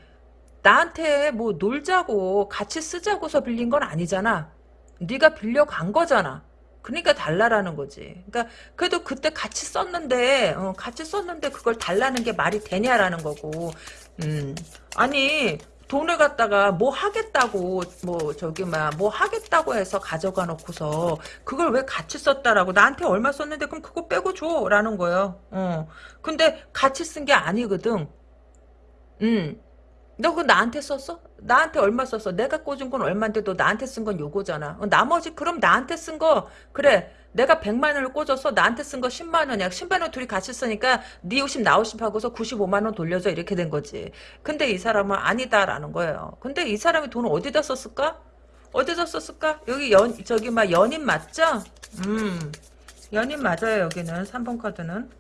나한테 뭐 놀자고 같이 쓰자고서 빌린 건 아니잖아. 네가 빌려간 거잖아. 그러니까 달라라는 거지. 그러니까 그래도 그때 같이 썼는데 어, 같이 썼는데 그걸 달라는 게 말이 되냐라는 거고. 음. 아니 돈을 갖다가 뭐 하겠다고 뭐 저기 막 뭐 하겠다고 해서 가져가 놓고서 그걸 왜 같이 썼다라고 나한테 얼마 썼는데 그럼 그거 빼고 줘라는 거예요. 어. 근데 같이 쓴 게 아니거든. 음. 너 그거 나한테 썼어? 나한테 얼마 썼어? 내가 꽂은 건 얼마인데 너 나한테 쓴 건 요거잖아. 어, 나머지 그럼 나한테 쓴 거 그래. 내가 100만 원을 꽂아서 나한테 쓴 거 10만 원이야. 10만 원 둘이 같이 쓰니까 네 50, 나 50 하고서 95만 원 돌려줘 이렇게 된 거지. 근데 이 사람은 아니다라는 거예요. 근데 이 사람이 돈을 어디다 썼을까? 어디다 썼을까? 여기 연 저기 막 연인 맞죠? 음. 연인 맞아요 여기는 3번 카드는.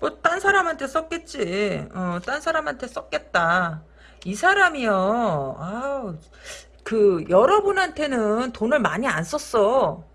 뭐 딴 사람한테 썼겠지. 어, 딴 사람한테 썼겠다. 이 사람이요. 아우, 그 여러분한테는 돈을 많이 안 썼어.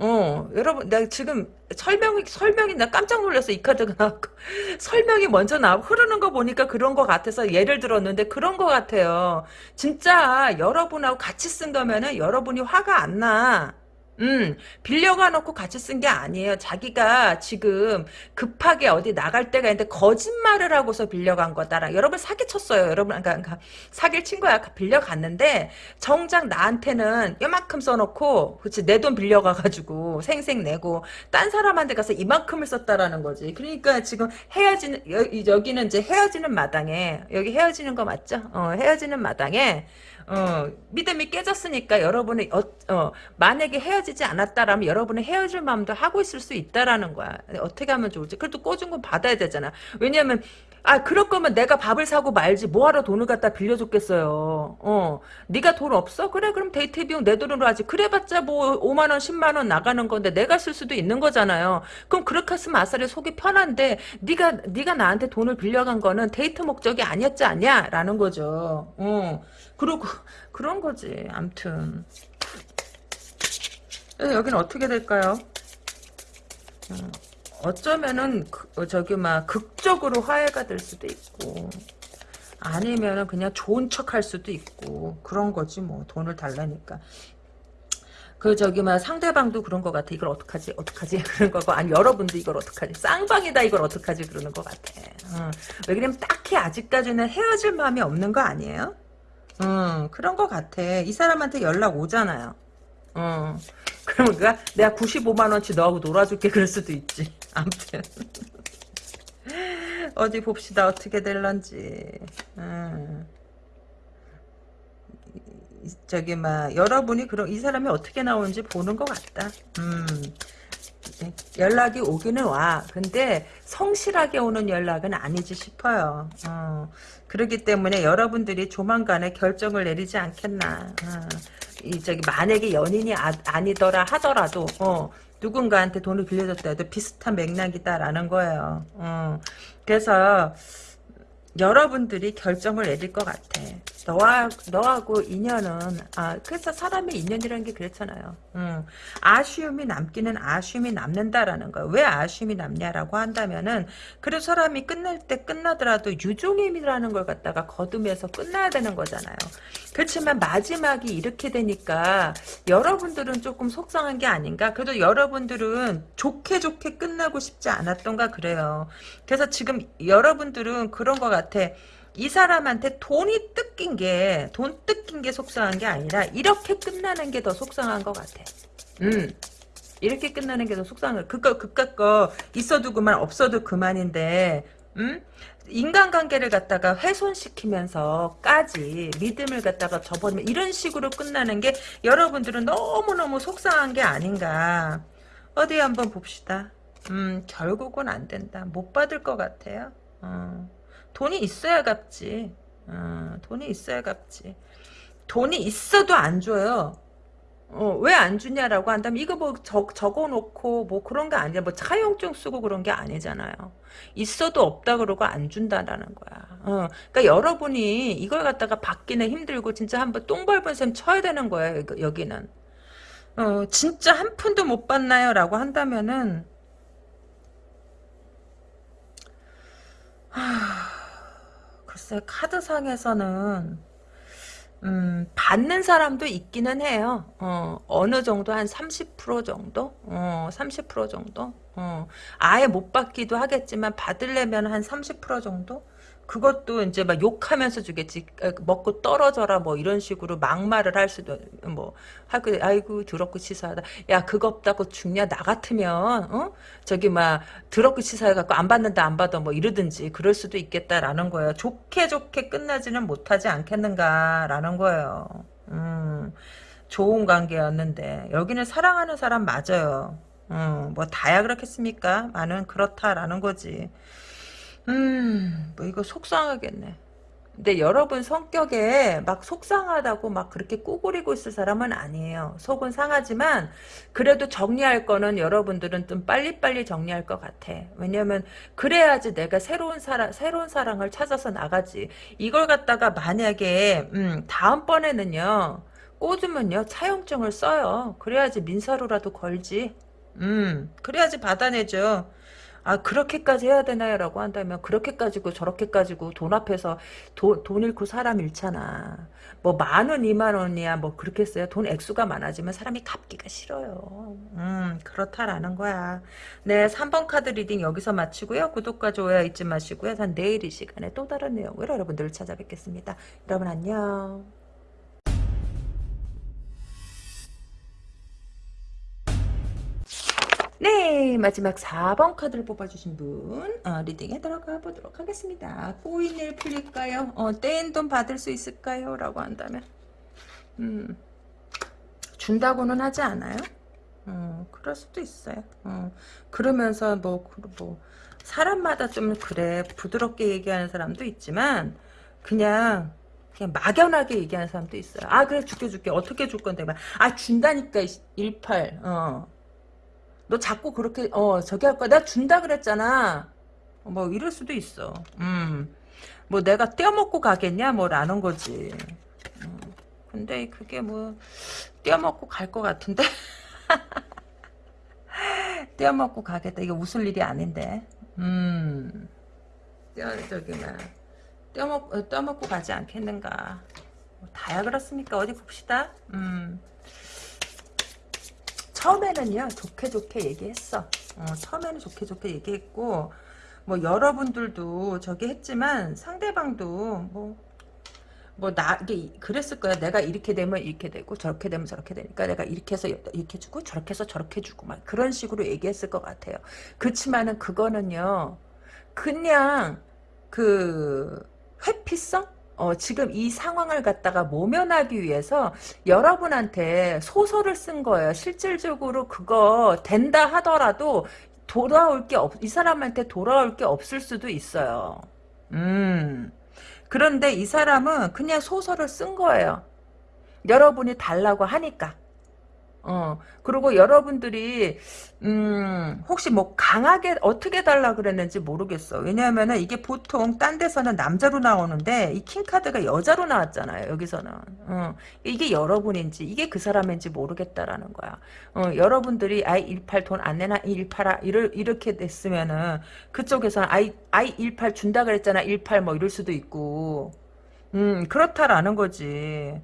어, 여러분, 나 지금 설명이, 설명이 나 깜짝 놀랐어, 이 카드가. 나왔고. 설명이 먼저 나, 흐르는 거 보니까 그런 거 같아서 예를 들었는데 그런 거 같아요. 진짜 여러분하고 같이 쓴 거면은 여러분이 화가 안 나. 음, 빌려가 놓고 같이 쓴 게 아니에요. 자기가 지금 급하게 어디 나갈 때가 있는데 거짓말을 하고서 빌려간 거다라. 여러분 사기쳤어요. 여러분, 그러니까, 그러니까 사기를 친 거야. 빌려갔는데 정작 나한테는 이만큼 써놓고, 그치 내 돈 빌려가가지고 생생 내고 딴 사람한테 가서 이만큼을 썼다라는 거지. 그러니까 지금 헤어지는 여, 기는 이제 헤어지는 마당에 여기 헤어지는 거 맞죠? 어, 헤어지는 마당에. 어, 믿음이 깨졌으니까 여러분이 어, 어, 만약에 헤어지지 않았다라면 여러분은 헤어질 마음도 하고 있을 수 있다라는 거야. 어떻게 하면 좋을지. 그래도 꽂은 건 받아야 되잖아. 왜냐면 아 그럴 거면 내가 밥을 사고 말지 뭐하러 돈을 갖다 빌려줬겠어요. 어, 네가 돈 없어? 그래 그럼 데이트 비용 내 돈으로 하지. 그래봤자 뭐 5만 원, 10만 원 나가는 건데 내가 쓸 수도 있는 거잖아요. 그럼 그렇게 했으면 아싸리 속이 편한데 네가 네가 나한테 돈을 빌려간 거는 데이트 목적이 아니었지 않냐라는 거죠. 어. 그러고 그런 거지. 암튼 여기는 어떻게 될까요? 음, 어쩌면은 그, 어, 저기 막 극적으로 화해가 될 수도 있고 아니면은 그냥 좋은 척 할 수도 있고 그런 거지 뭐 돈을 달라니까 그 저기 막 상대방도 그런 것 같아 이걸 어떡하지 어떡하지 그런 거고 아니 여러분도 이걸 어떡하지 쌍방이다 이걸 어떡하지 그러는 것 같아 어. 왜 그러면 딱히 아직까지는 헤어질 마음이 없는 거 아니에요? 어, 그런 것 같아. 이 사람한테 연락 오잖아요. 어. 그러니까 내가 95만원치 너하고 놀아줄게 그럴 수도 있지. 아무튼. 어디 봅시다. 어떻게 될런지. 음. 저기 막 여러분이 그럼 이 사람이 어떻게 나오는지 보는 것 같다. 음. 연락이 오기는 와. 근데 성실하게 오는 연락은 아니지 싶어요. 어. 그렇기 때문에 여러분들이 조만간에 결정을 내리지 않겠나. 어. 이 저기 만약에 연인이 아, 니더라 하더라도 어, 누군가한테 돈을 빌려줬다 해도 비슷한 맥락이다라는 거예요. 어. 그래서 여러분들이 결정을 내릴 것 같아. 너와 너하고 인연은 아 그래서 사람의 인연이라는 게 그렇잖아요. 음, 아쉬움이 남기는 아쉬움이 남는다라는 거예요. 왜 아쉬움이 남냐라고 한다면은 그래서 사람이 끝날 때 끝나더라도 유종임이라는 걸 갖다가 거둠해서 끝나야 되는 거잖아요. 그렇지만 마지막이 이렇게 되니까 여러분들은 조금 속상한 게 아닌가? 그래도 여러분들은 좋게 좋게 끝나고 싶지 않았던가 그래요. 그래서 지금 여러분들은 그런 것 같아. 이 사람한테 돈이 뜯긴 게, 돈 뜯긴 게 속상한 게 아니라, 이렇게 끝나는 게 더 속상한 것 같아. 음. 이렇게 끝나는 게 더 속상한 거. 그거, 그깟 거, 있어도 그만, 없어도 그만인데, 음? 인간관계를 갖다가 훼손시키면서까지 믿음을 갖다가 접어내면 이런 식으로 끝나는 게 여러분들은 너무너무 속상한 게 아닌가. 어디 한번 봅시다. 음, 결국은 안 된다. 못 받을 것 같아요. 어. 돈이 있어야 갚지. 어, 돈이 있어야 갚지. 돈이 있어도 안 줘요. 어, 왜 안 주냐라고 한다면 이거 뭐 적, 적어놓고 뭐 그런 게 아니라 뭐 차용증 쓰고 그런 게 아니잖아요. 있어도 없다 그러고 안 준다라는 거야. 어, 그러니까 여러분이 이걸 갖다가 받기는 힘들고 진짜 한번 똥 밟은 셈 쳐야 되는 거야 여기는. 어, 진짜 한 푼도 못 받나요? 라고 한다면은 하... 글쎄 카드상에서는 음, 받는 사람도 있기는 해요. 어, 어느 정도 한 30% 정도? 어, 30% 정도? 어, 아예 못 받기도 하겠지만 받으려면 한 30% 정도? 그것도 이제 막 욕하면서 주겠지. 어, 먹고 떨어져라 뭐 이런 식으로 막말을 할 수도 뭐 하고 아이고 더럽고 치사하다. 야 그거 없다고 죽냐 나 같으면 어 저기 막 더럽고 치사해 갖고 안 받는다 안 받아 뭐 이러든지 그럴 수도 있겠다라는 거예요. 좋게 좋게 끝나지는 못하지 않겠는가라는 거예요. 음 좋은 관계였는데 여기는 사랑하는 사람 맞아요. 음, 뭐 다야 그렇겠습니까? 많은 그렇다라는 거지. 음, 뭐 이거 속상하겠네. 근데 여러분 성격에 막 속상하다고 막 그렇게 꾸부리고 있을 사람은 아니에요. 속은 상하지만 그래도 정리할 거는 여러분들은 좀 빨리빨리 정리할 것 같아. 왜냐면 그래야지 내가 새로운 사랑 새로운 사랑을 찾아서 나가지. 이걸 갖다가 만약에 음, 다음번에는요. 꽂으면요 차용증을 써요. 그래야지 민사로라도 걸지. 음, 그래야지 받아내죠. 아 그렇게까지 해야 되나요? 라고 한다면 그렇게 까지고 저렇게 까지고 돈 앞에서 도, 돈 잃고 사람 잃잖아. 뭐 만 원 이만 원이야 뭐 그렇게 써요. 돈 액수가 많아지면 사람이 갚기가 싫어요. 음 그렇다라는 거야. 네 3번 카드 reading 여기서 마치고요. 구독과 좋아요 잊지 마시고요. 전 내일 이 시간에 또 다른 내용으로 여러분들을 찾아뵙겠습니다. 여러분 안녕. 네 마지막 4번 카드를 뽑아주신 분 어, 리딩에 들어가 보도록 하겠습니다 꼬인일 풀릴까요? 어, 떼인 돈 받을 수 있을까요? 라고 한다면 음, 준다고는 하지 않아요? 어, 그럴 수도 있어요 어, 그러면서 뭐, 뭐 사람마다 좀 그래 부드럽게 얘기하는 사람도 있지만 그냥 그냥 막연하게 얘기하는 사람도 있어요. 아 그래 줄게 줄게 어떻게 줄 건데 아 준다니까 18 어. 너 자꾸 그렇게 어 저기 할 거야. 내가 준다 그랬잖아. 뭐 이럴 수도 있어. 음. 뭐 내가 떼어먹고 가겠냐 뭐라는 거지. 음. 근데 그게 뭐 떼어먹고 갈 것 같은데. 떼어먹고 가겠다. 이게 웃을 일이 아닌데. 음. 떼어 저기 막 떼어먹 어, 떼어먹고 가지 않겠는가. 뭐 다야 그렇습니까? 어디 봅시다. 음. 처음에는요 좋게 좋게 얘기했어. 어, 처음에는 좋게 좋게 얘기했고 뭐 여러분들도 저기 했지만 상대방도 뭐 뭐나 이게 그랬을 거야. 내가 이렇게 되면 이렇게 되고 저렇게 되면 저렇게 되니까 내가 이렇게 해서 이렇게 주고 저렇게 해서 저렇게 주고 막 그런 식으로 얘기했을 것 같아요. 그렇지만은 그거는요 그냥 그 회피성 어, 지금 이 상황을 갖다가 모면하기 위해서 여러분한테 소설을 쓴 거예요. 실질적으로 그거 된다 하더라도 돌아올 게 없, 이 사람한테 돌아올 게 없을 수도 있어요. 음. 그런데 이 사람은 그냥 소설을 쓴 거예요. 여러분이 달라고 하니까. 어, 그리고 여러분들이, 음, 혹시 뭐 강하게 어떻게 달라 그랬는지 모르겠어. 왜냐하면은 이게 보통 딴 데서는 남자로 나오는데 이 킹카드가 여자로 나왔잖아요. 여기서는. 어, 이게 여러분인지, 이게 그 사람인지 모르겠다라는 거야. 어, 여러분들이 아이 18 돈 안 내나 18아, 이를, 이렇게 됐으면은 그쪽에서는 아이, 아이 18 준다 그랬잖아. 18 뭐 이럴 수도 있고. 음, 그렇다라는 거지.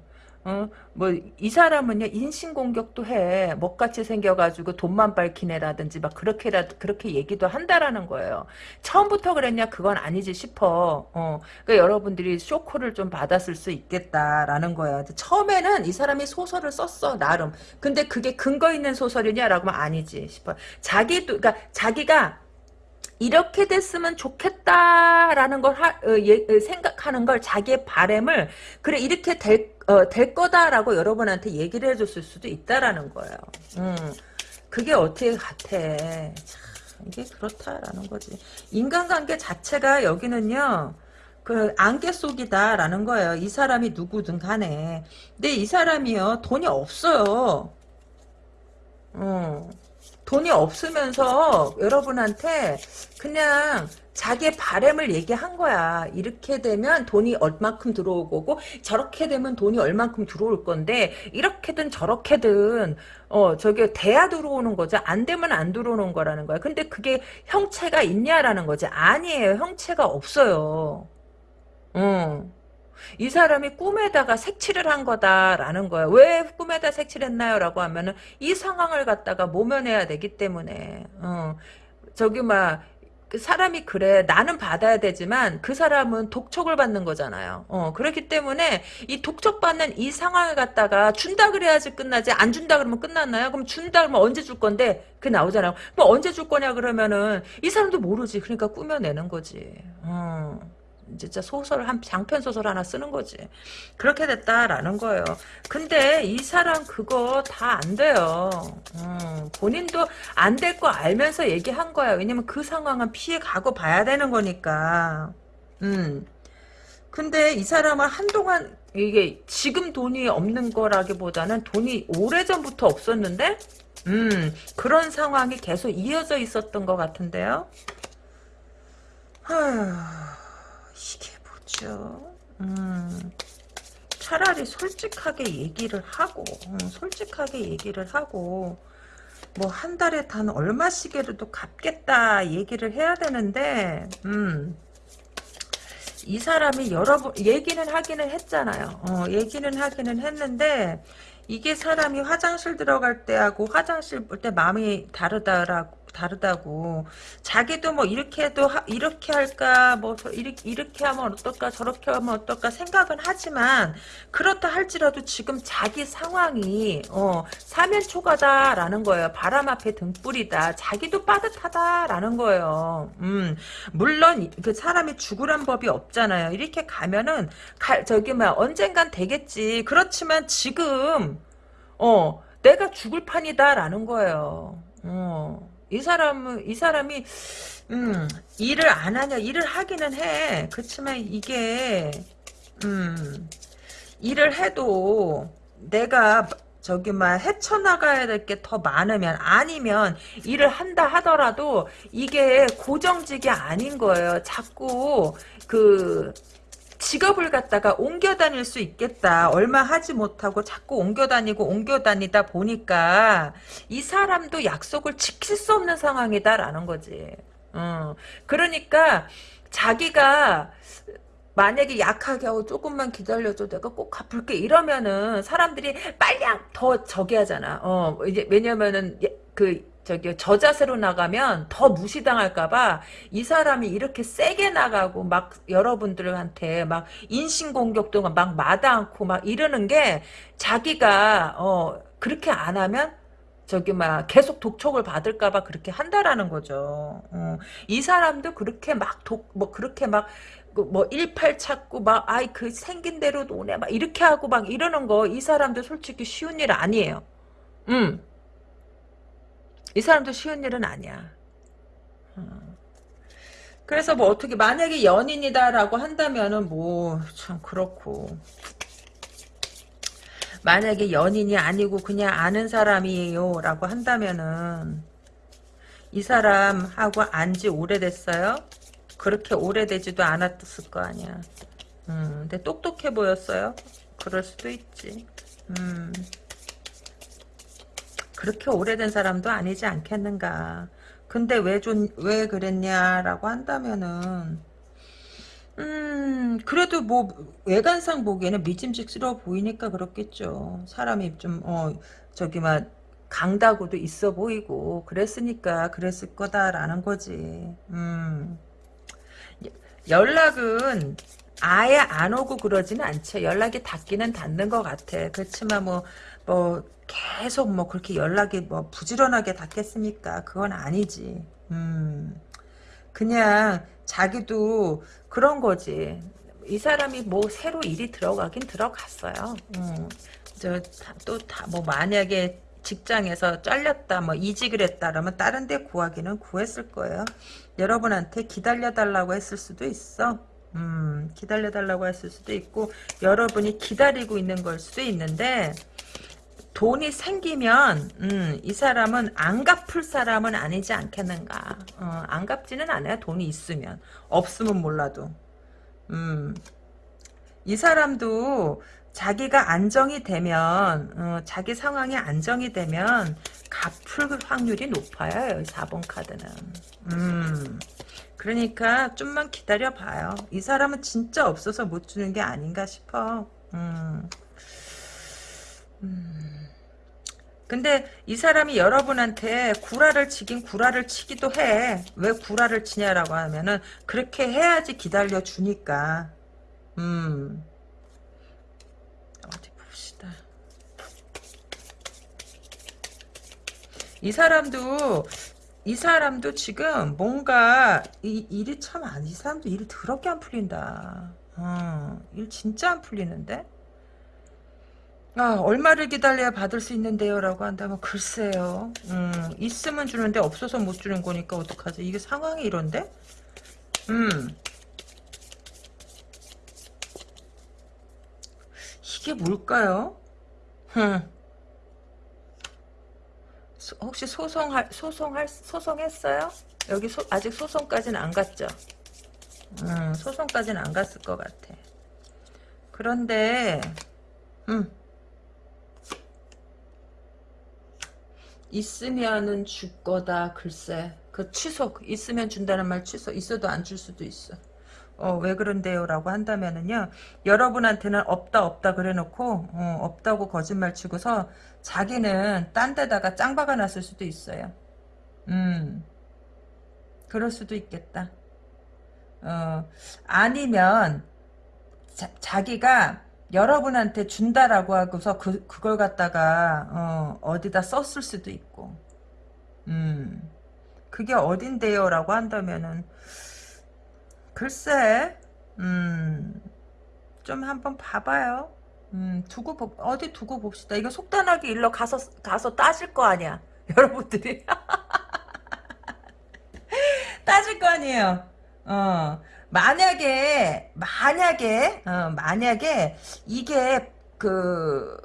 어, 뭐, 이 사람은요, 인신공격도 해. 먹같이 생겨가지고 돈만 밝히네라든지, 막, 그렇게라, 그렇게 얘기도 한다라는 거예요. 처음부터 그랬냐? 그건 아니지 싶어. 어, 그러니까 여러분들이 쇼크를 좀 받았을 수 있겠다라는 거예요. 처음에는 이 사람이 소설을 썼어, 나름. 근데 그게 근거 있는 소설이냐라고 하면 아니지 싶어. 자기도, 그러니까 자기가 이렇게 됐으면 좋겠다라는 걸 하, 어, 예, 어, 생각하는 걸 자기의 바램을 그래 이렇게 될, 어, 될 거다라고 여러분한테 얘기를 해줬을 수도 있다라는 거예요. 음, 그게 어떻게 같아. 참, 이게 그렇다라는 거지. 인간관계 자체가 여기는요. 그 안개 속이다라는 거예요. 이 사람이 누구든 간에. 근데 이 사람이요 돈이 없어요. 어. 돈이 없으면서 여러분한테 그냥 자기의 바램을 얘기한 거야. 이렇게 되면 돈이 얼만큼 들어올 거고 저렇게 되면 돈이 얼만큼 들어올 건데 이렇게든 저렇게든 어 저기 돼야 들어오는 거죠. 안 되면 안 들어오는 거라는 거야. 근데 그게 형체가 있냐라는 거지. 아니에요. 형체가 없어요. 어. 이 사람이 꿈에다가 색칠을 한 거다라는 거예요. 왜 꿈에다 색칠했나요? 라고 하면은 이 상황을 갖다가 모면해야 되기 때문에 어, 저기 막그 사람이 그래 나는 받아야 되지만 그 사람은 독촉을 받는 거잖아요. 어, 그렇기 때문에 이 독촉받는 이 상황을 갖다가 준다 그래야지 끝나지 안 준다 그러면 끝났나요? 그럼 준다 그러면 언제 줄 건데 그게 나오잖아요. 그럼 언제 줄 거냐 그러면은 이 사람도 모르지. 그러니까 꾸며내는 거지. 어. 진짜 소설 한 장편 소설 하나 쓰는 거지. 그렇게 됐다라는 거예요. 근데 이 사람 그거 다 안 돼요. 음, 본인도 안 될 거 알면서 얘기한 거야. 왜냐면 그 상황은 피해 가고 봐야 되는 거니까. 음. 근데 이 사람은 한동안 이게 지금 돈이 없는 거라기보다는 돈이 오래전부터 없었는데 음 그런 상황이 계속 이어져 있었던 것 같은데요. 하... 이게 뭐죠? 음, 차라리 솔직하게 얘기를 하고, 음, 솔직하게 얘기를 하고, 뭐 한 달에 단 얼마씩이라도 갚겠다 얘기를 해야 되는데, 음, 이 사람이 여러 번 얘기는 하기는 했잖아요. 어, 얘기는 하기는 했는데 이게 사람이 화장실 들어갈 때하고 화장실 볼 때 마음이 다르다라고 다르다고. 자기도 뭐 이렇게 해도 하, 이렇게 할까 뭐 이렇게, 이렇게 하면 어떨까 저렇게 하면 어떨까 생각은 하지만 그렇다 할지라도 지금 자기 상황이 어 사면초가다라는 거예요. 바람 앞에 등불이다. 자기도 빠듯하다라는 거예요. 음 물론 그 사람이 죽으란 법이 없잖아요. 이렇게 가면은 가, 저기 뭐 언젠간 되겠지. 그렇지만 지금 어 내가 죽을 판이다라는 거예요. 어 이 사람은 이 사람이 음 일을 안 하냐 일을 하기는 해. 그렇지만 이게 음 일을 해도 내가 저기 막 헤쳐나가야 될 게 더 많으면 아니면 일을 한다 하더라도 이게 고정직이 아닌 거예요. 자꾸 그 직업을 갖다가 옮겨 다닐 수 있겠다. 얼마 하지 못하고 자꾸 옮겨 다니고 옮겨 다니다 보니까 이 사람도 약속을 지킬 수 없는 상황이다라는 거지. 어. 그러니까 자기가 만약에 약하게 하고 조금만 기다려줘 내가 꼭 갚을게 이러면은 사람들이 빨리 더 저기 하잖아. 어 이제 왜냐면은 그 저기 저자세로 나가면 더 무시당할까봐 이 사람이 이렇게 세게 나가고 막 여러분들한테 막 인신공격도 막 마다않고 막 이러는 게 자기가 어 그렇게 안 하면 저기 막 계속 독촉을 받을까봐 그렇게 한다라는 거죠. 어, 이 사람도 그렇게 막 독 뭐 그렇게 막 뭐 일팔 찾고 막 아이 그 생긴 대로 노네 막 이렇게 하고 막 이러는 거 이 사람도 솔직히 쉬운 일 아니에요. 음. 이 사람도 쉬운 일은 아니야. 어. 그래서 뭐 어떻게 만약에 연인이다라고 한다면은 뭐 참 그렇고 만약에 연인이 아니고 그냥 아는 사람이에요 라고 한다면은 이 사람하고 안지 오래됐어요? 그렇게 오래되지도 않았을 거 아니야 음, 근데 똑똑해 보였어요? 그럴 수도 있지 음. 그렇게 오래된 사람도 아니지 않겠는가. 근데 왜, 좀, 왜 그랬냐라고 한다면은, 음, 그래도 뭐, 외관상 보기에는 믿음직스러워 보이니까 그렇겠죠. 사람이 좀, 어, 저기, 막, 강다고도 있어 보이고, 그랬으니까 그랬을 거다라는 거지. 음. 연락은 아예 안 오고 그러지는 않죠. 연락이 닿기는 닿는 것 같아. 그렇지만 뭐, 뭐, 계속 뭐 그렇게 연락이 뭐 부지런하게 닿겠습니까? 그건 아니지. 음, 그냥 자기도 그런 거지. 이 사람이 뭐 새로 일이 들어가긴 들어갔어요. 음, 저또 다뭐 만약에 직장에서 잘렸다 뭐 이직을 했다 그러면 다른 데 구하기는 구했을 거예요. 여러분한테 기다려달라고 했을 수도 있어. 음, 기다려달라고 했을 수도 있고 여러분이 기다리고 있는 걸 수도 있는데 돈이 생기면 음, 이 사람은 안 갚을 사람은 아니지 않겠는가. 어, 안 갚지는 않아요. 돈이 있으면. 없으면 몰라도. 음, 이 사람도 자기가 안정이 되면 어, 자기 상황이 안정이 되면 갚을 확률이 높아요. 4번 카드는. 음, 그러니까 좀만 기다려봐요. 이 사람은 진짜 없어서 못 주는 게 아닌가 싶어. 음. 음. 근데 이 사람이 여러분한테 구라를 치긴 구라를 치기도 해. 왜 구라를 치냐라고 하면은 그렇게 해야지 기다려 주니까. 음. 어디 봅시다. 이 사람도 이 사람도 지금 뭔가 이 일이 참안이 사람도 일이 더럽게 안 풀린다. 어, 일 진짜 안 풀리는데? 아, 얼마를 기다려야 받을 수 있는데요? 라고 한다면, 글쎄요. 음, 있으면 주는데 없어서 못 주는 거니까 어떡하지? 이게 상황이 이런데? 음. 이게 뭘까요? 흠. 소, 혹시 소송할, 소송할, 소송했어요? 여기 소, 아직 소송까지는 안 갔죠? 음, 소송까지는 안 갔을 것 같아. 그런데, 음. 있으면은 줄 거다 글쎄 그 취소 있으면 준다는 말 취소 있어도 안 줄 수도 있어 어, 왜 그런데요? 라고 한다면은요, 여러분한테는 없다, 없다 그래 놓고, 어, 없다고 거짓말 치고서 자기는 딴 데다가 짱 박아 놨을 수도 있어요. 음, 그럴 수도 있겠다. 어, 아니면, 자, 자기가 여러분한테 준다라고 하고서 그, 그걸 갖다가 어, 어디다 썼을 수도 있고. 음. 그게 어딘데요? 라고 한다면은 글쎄 음좀 한번 봐봐요. 음 두고 보, 어디 두고 봅시다. 이거 속단하게 일러 가서 가서 따질 거 아니야. 여러분들이. 따질 거 아니에요. 어 만약에 만약에 어, 만약에 이게 그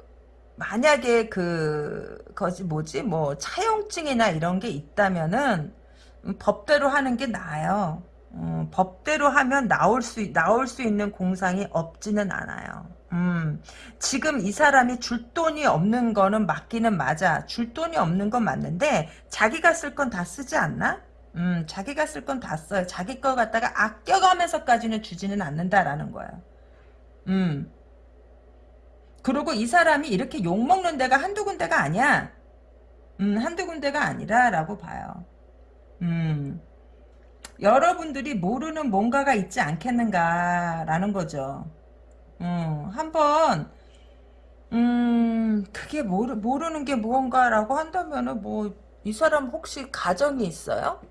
만약에 그 거지 뭐지 뭐 차용증이나 이런 게 있다면은 음, 법대로 하는 게 나아요. 음, 법대로 하면 나올 수 나올 수 있는 공상이 없지는 않아요. 음, 지금 이 사람이 줄 돈이 없는 거는 맞기는 맞아. 줄 돈이 없는 건 맞는데 자기가 쓸 건 다 쓰지 않나? 음, 자기가 쓸 건 다 써요. 자기 거 갖다가 아껴가면서까지는 주지는 않는다라는 거야. 음. 그리고 이 사람이 이렇게 욕먹는 데가 한두 군데가 아니야. 음, 한두 군데가 아니라라고 봐요. 음. 여러분들이 모르는 뭔가가 있지 않겠는가라는 거죠. 음, 한번 음, 그게 모르, 모르는 게 무언가라고 한다면은 뭐 이 사람 혹시 가정이 있어요?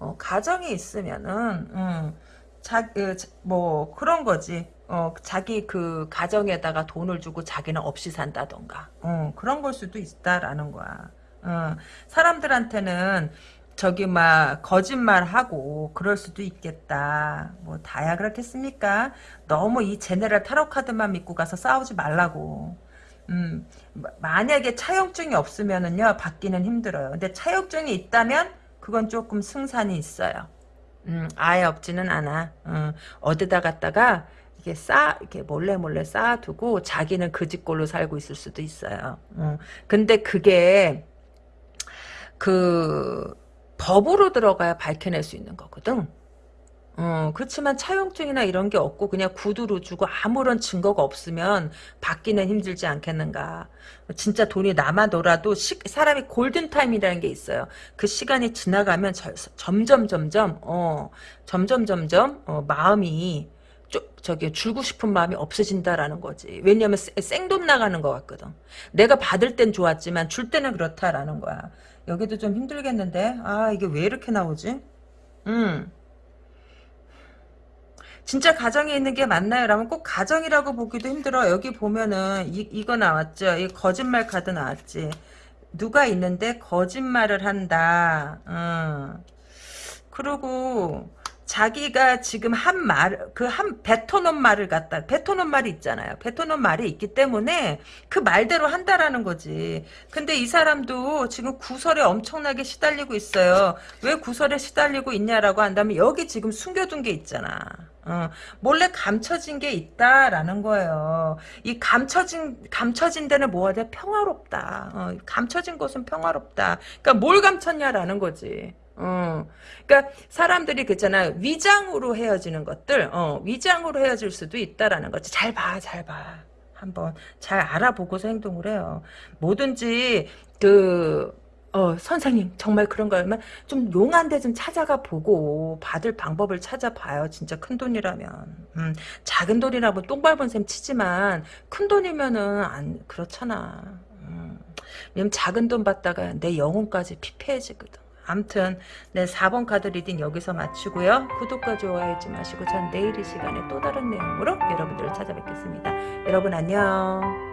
어, 가정이 있으면은 음, 자, 그, 뭐 그런 거지. 어, 자기 그 가정에다가 돈을 주고 자기는 없이 산다던가. 어, 그런 걸 수도 있다라는 거야. 어, 사람들한테는 저기 막 거짓말하고 그럴 수도 있겠다. 뭐 다야 그렇겠습니까? 너무 이 제네랄 타로 카드만 믿고 가서 싸우지 말라고. 음, 만약에 차용증이 없으면은요 받기는 힘들어요. 근데 차용증이 있다면 그건 조금 승산이 있어요. 음, 아예 없지는 않아. 음, 어디다 갖다가 이게 쌓 이렇게 몰래 몰래 쌓아두고 자기는 그 집꼴로 살고 있을 수도 있어요. 음, 근데 그게 그 법으로 들어가야 밝혀낼 수 있는 거거든. 어, 그렇지만 차용증이나 이런 게 없고 그냥 구두로 주고 아무런 증거가 없으면 받기는 힘들지 않겠는가. 진짜 돈이 남아돌아도 시, 사람이 골든타임이라는 게 있어요. 그 시간이 지나가면 저, 점점 점점 어, 점점 점점 어, 마음이 저, 저기 줄고 싶은 마음이 없어진다라는 거지. 왜냐하면 생돈 나가는 것 같거든. 내가 받을 땐 좋았지만 줄 때는 그렇다라는 거야. 여기도 좀 힘들겠는데 아 이게 왜 이렇게 나오지? 음. 진짜 가정에 있는 게 맞나요? 라면 꼭 가정이라고 보기도 힘들어. 여기 보면은 이, 이거 나왔죠. 이 거짓말 카드 나왔지. 누가 있는데 거짓말을 한다. 어. 그리고 자기가 지금 한 말, 그 한, 뱉어놓은 말을 갖다, 뱉어놓은 말이 있잖아요. 뱉어놓은 말이 있기 때문에 그 말대로 한다라는 거지. 근데 이 사람도 지금 구설에 엄청나게 시달리고 있어요. 왜 구설에 시달리고 있냐라고 한다면 여기 지금 숨겨둔 게 있잖아. 어, 몰래 감춰진 게 있다라는 거예요. 이 감춰진 감춰진 데는 뭐가 돼? 평화롭다. 어, 감춰진 것은 평화롭다. 그러니까 뭘 감췄냐라는 거지. 어. 그러니까 사람들이 그잖아 위장으로 헤어지는 것들, 어, 위장으로 헤어질 수도 있다라는 거지. 잘 봐, 잘 봐. 한번 잘 알아보고서 행동을 해요. 뭐든지 그 어, 선생님, 정말 그런 거면 좀 용한 데 좀 찾아가 보고 받을 방법을 찾아봐요. 진짜 큰 돈이라면. 음, 작은 돈이라면 똥 밟은 셈 치지만 큰 돈이면은 안 그렇잖아. 음, 작은 돈 받다가 내 영혼까지 피폐해지거든. 암튼 네 4번 카드 reading 여기서 마치고요. 구독과 좋아요 잊지 마시고 전 내일 이 시간에 또 다른 내용으로 여러분들을 찾아뵙겠습니다. 여러분 안녕.